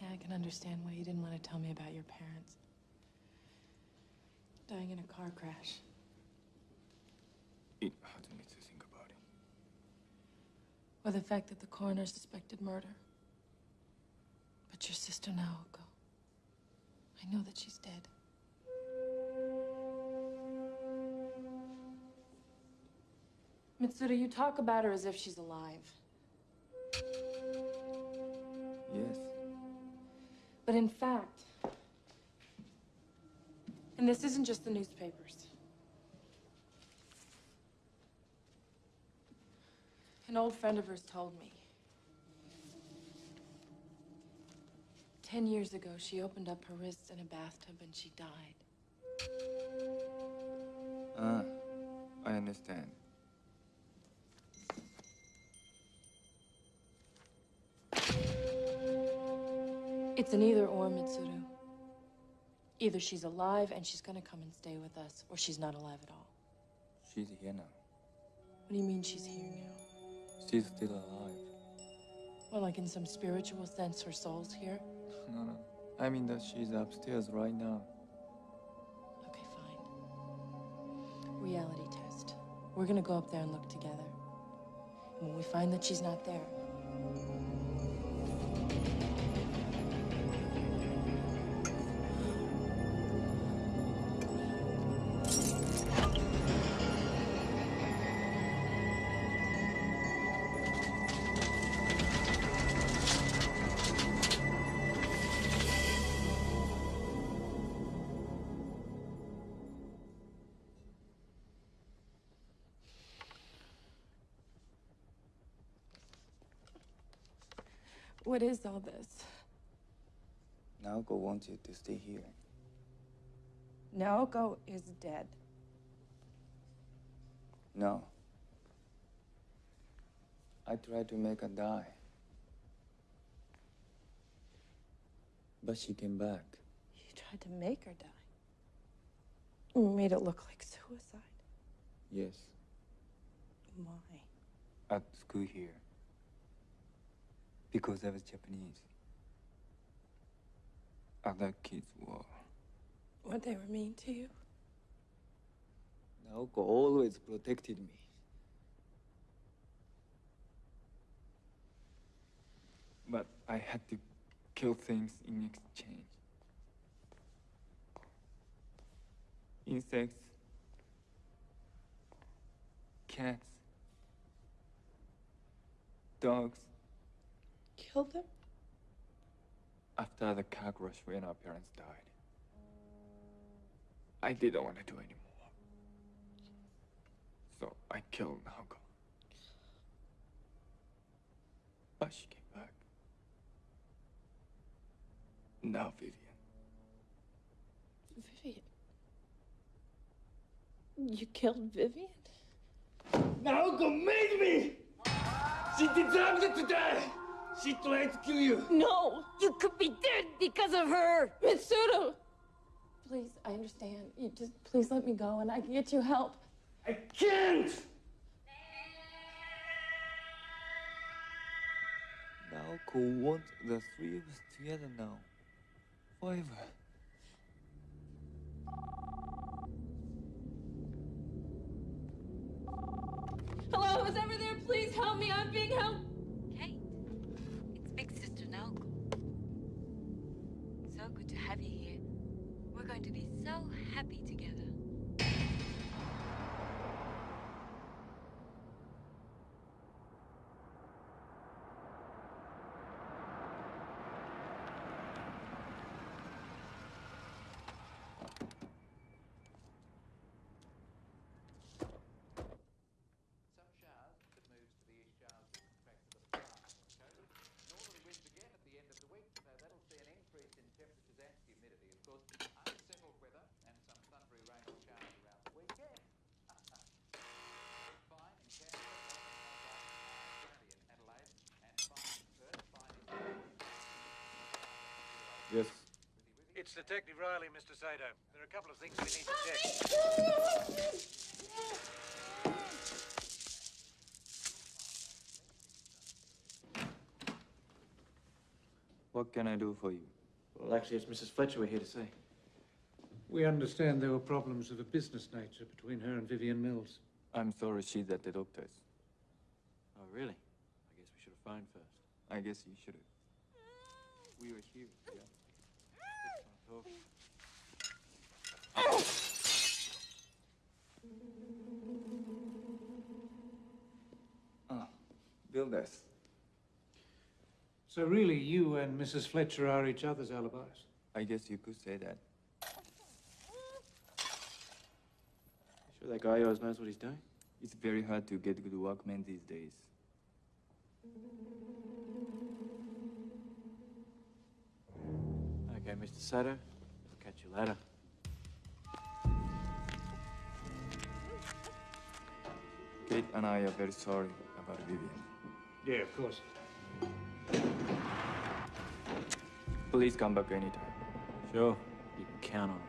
Yeah, I can understand why you didn't want to tell me about your parents. Dying in a car crash. It hurts me to think about it. Or the fact that the coroner suspected murder. But your sister Naoko, I know that she's dead. Mitsuru, you talk about her as if she's alive. Yes. But in fact, and this isn't just the newspapers. An old friend of hers told me. Ten years ago, she opened up her wrists in a bathtub and she died. Ah, I understand. It's an either or, Mitsuru. Either she's alive and she's gonna come and stay with us, or she's not alive at all. She's here now. What do you mean she's here now? She's still alive. Well, like in some spiritual sense, her soul's here? (laughs) No, no. I mean that she's upstairs right now. Okay, fine. Reality test. We're gonna go up there and look together. And when we find that she's not there, what is all this? Naoko wants you to stay here. Naoko is dead. No. I tried to make her die. But she came back. You tried to make her die. You made it look like suicide. Yes, Why? at school here. Because I was Japanese. Other kids were. What they were mean to you? Naoko always protected me. But I had to kill things in exchange. Insects, cats, dogs killed them? After the car crash when our parents died, I didn't want to do anymore. So I killed Naoko. But she came back. Now Vivian. Vivian? You killed Vivian? Naoko made me! She deserves it to die! She tried to kill you! No! You could be dead because of her! Mitsuru! Please, I understand. You just please let me go and I can get you help. I can't! Naoko wants the three of us together now. Forever. Hello, who's ever there? Please help me. I'm being helped. Going to be so happy together. Yes. It's Detective Riley, Mr. Sato. There are a couple of things we need to check. What can I do for you? Well, actually, it's Mrs. Fletcher we're here to see. We understand there were problems of a business nature between her and Vivian Mills. I'm sorry she's at the doctor's. Oh, really? I guess we should have phoned first. I guess you should have. We were here, yeah. Let's not. Ah, Builders. So really, you and Mrs. Fletcher are each other's alibis? I guess you could say that. Sure that guy always knows what he's doing? It's very hard to get good workmen these days. Okay, Mr. Sato. I'll catch you later. Kate and I are very sorry about Vivian. Yeah, of course. Please come back anytime. Sure. You can count on it.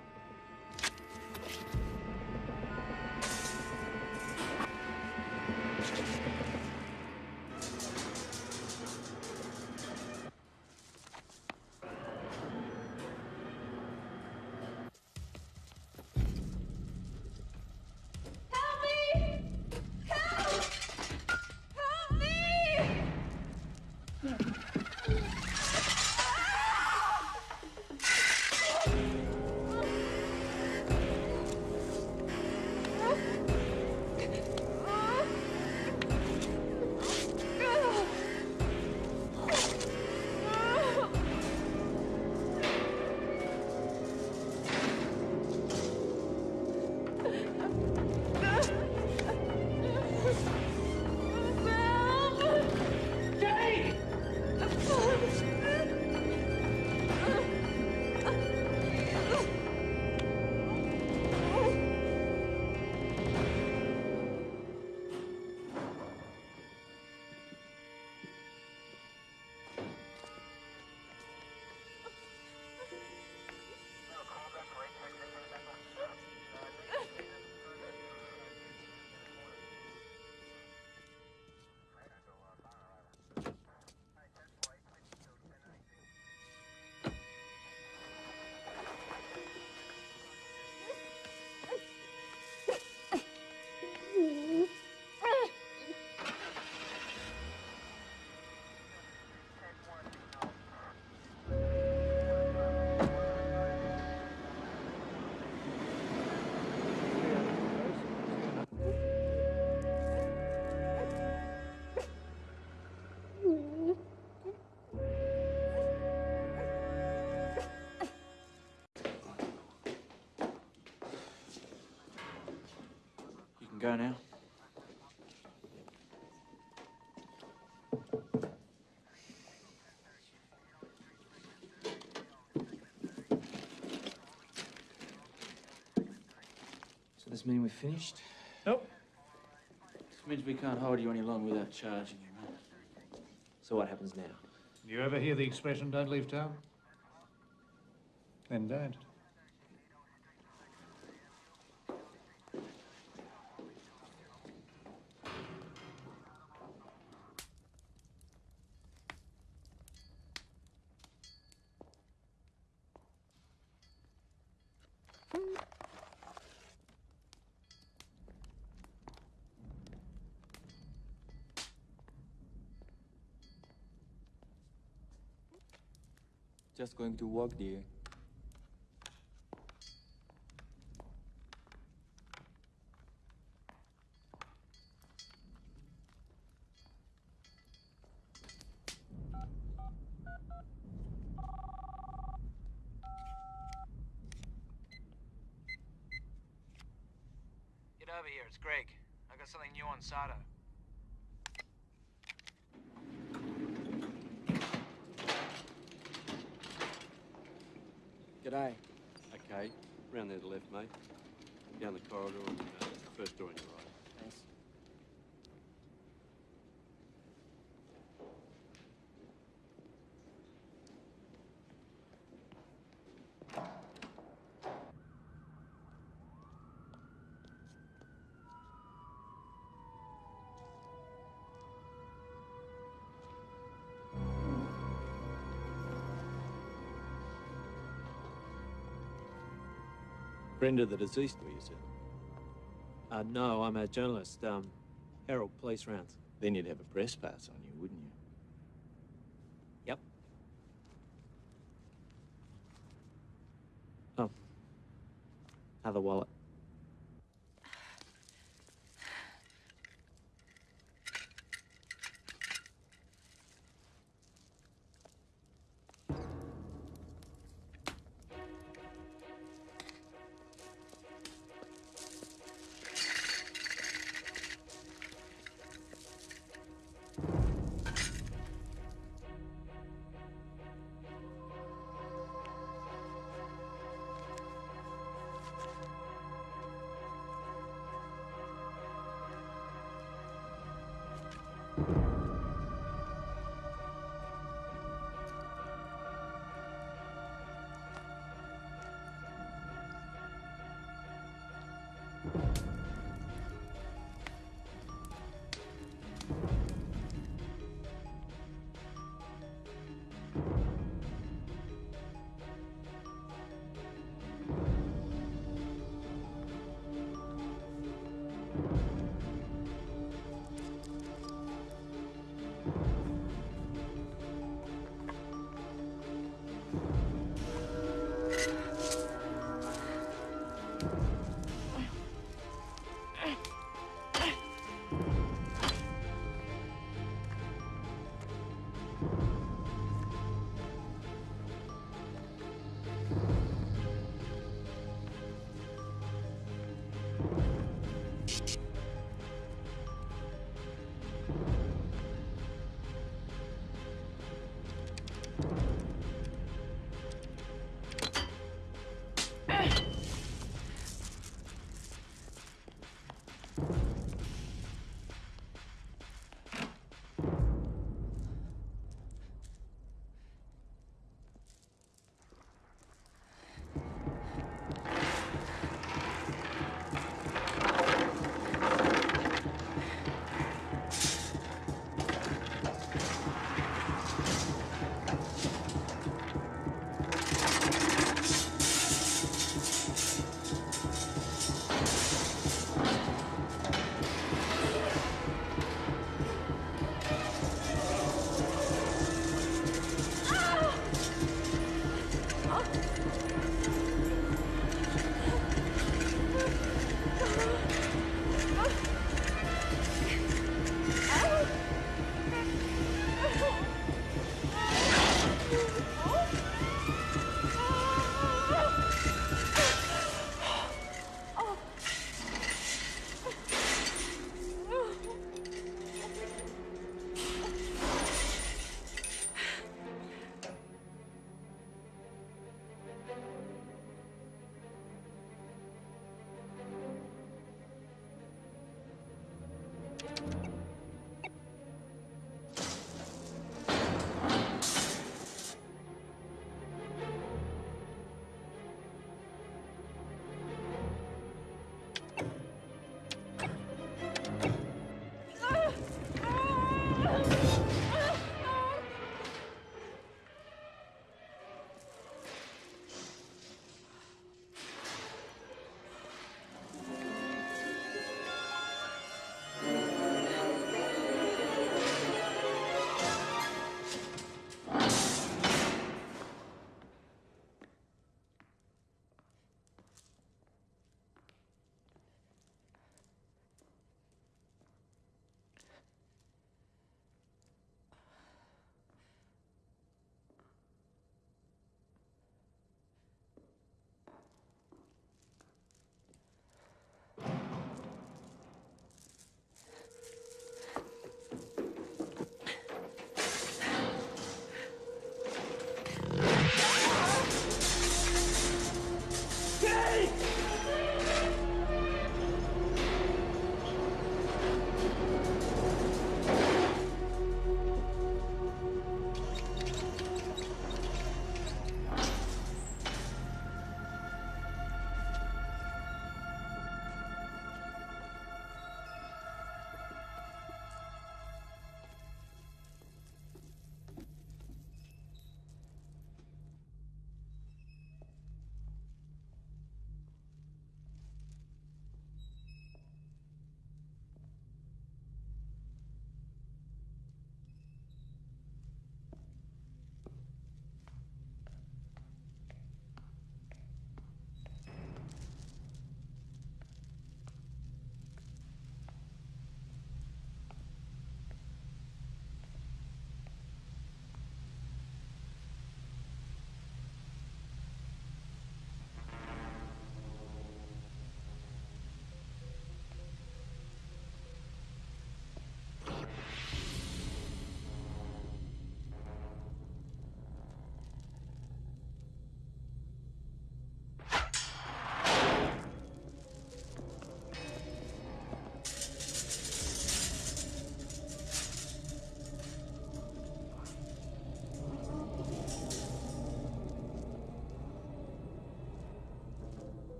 Can go now. So this mean we're finished? Nope. This means we can't hold you any longer without charging you, right? So what happens now? You ever hear the expression, don't leave town? Then don't. Just going to work, dear. Get over here, it's Greg. I got something new on Sato. G'day. Okay, round there to the left, mate. Down the corridor and uh, first door on your right. Of the deceased, were you, sir? Uh, no, I'm a journalist. Um, Herald Police Rounds. Then you'd have a press pass on you?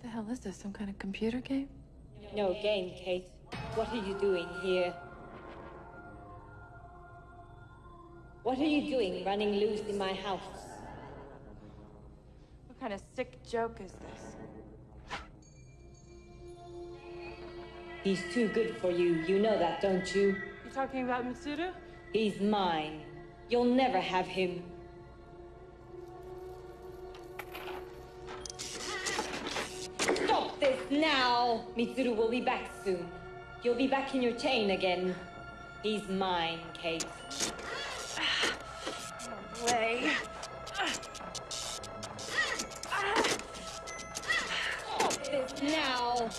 What the hell is this? Some kind of computer game? No game, Kate. What are you doing here? What are you doing running loose in my house? What kind of sick joke is this? He's too good for you. You know that, don't you? You're talking about Mitsuru? He's mine. You'll never have him. Now! Mitsuru will be back soon. You'll be back in your chain again. He's mine, Kate. No Way. Stop this now!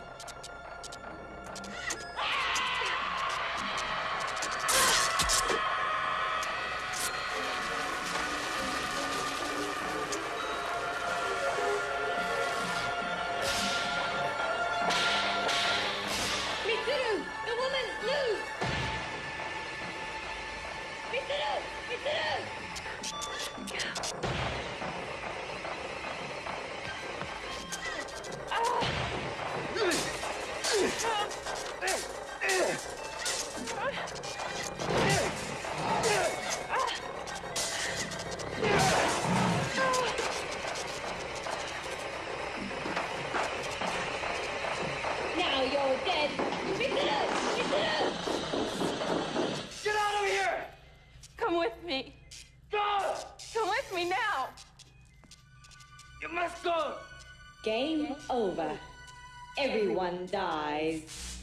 Dies.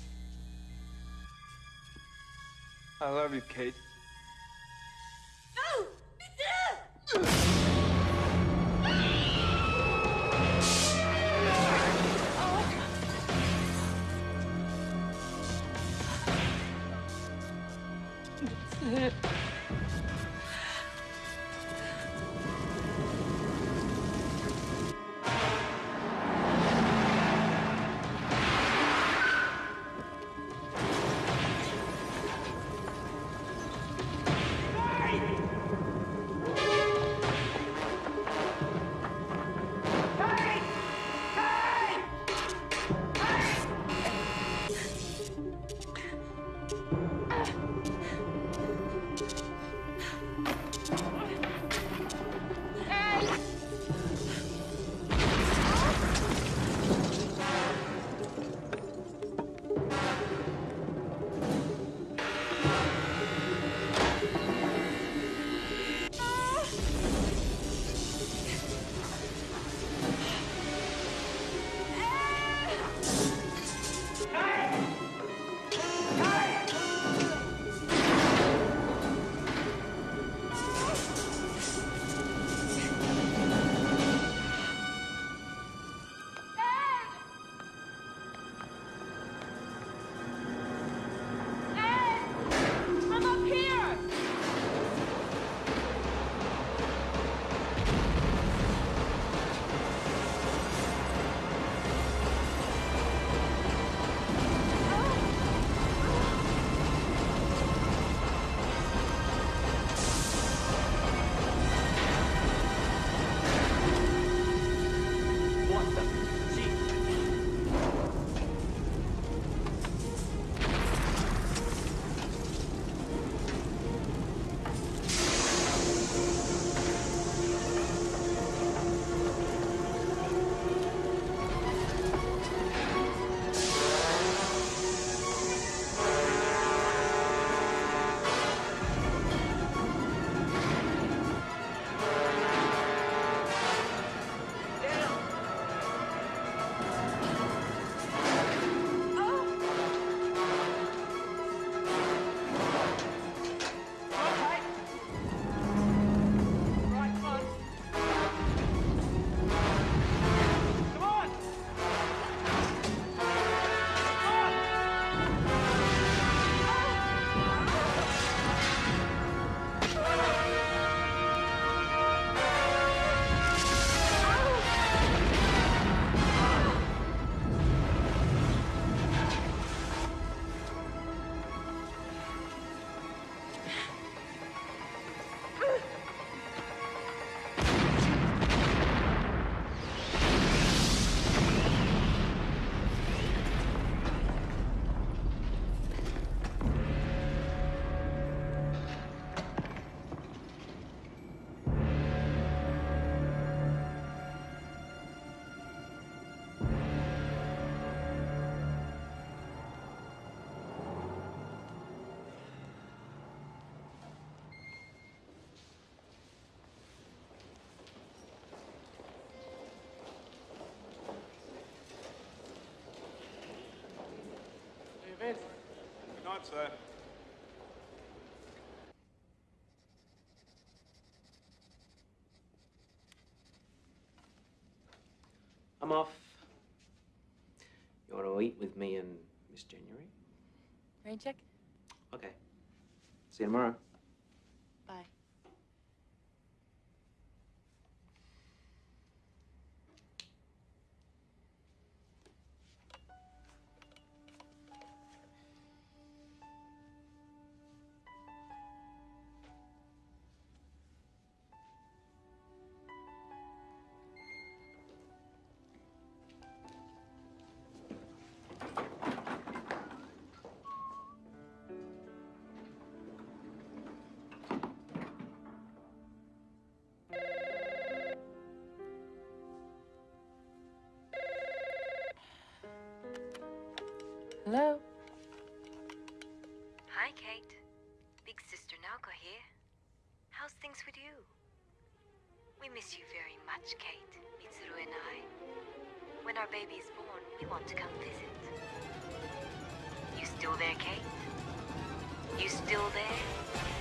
I love you, Kate. Lance. Good night, sir. I'm off. You want to eat with me and Miss January? Rain check? Okay. See you tomorrow. With you? We miss you very much, Kate, Mitsuru and I. When our baby is born, we want to come visit. You still there, Kate? You still there?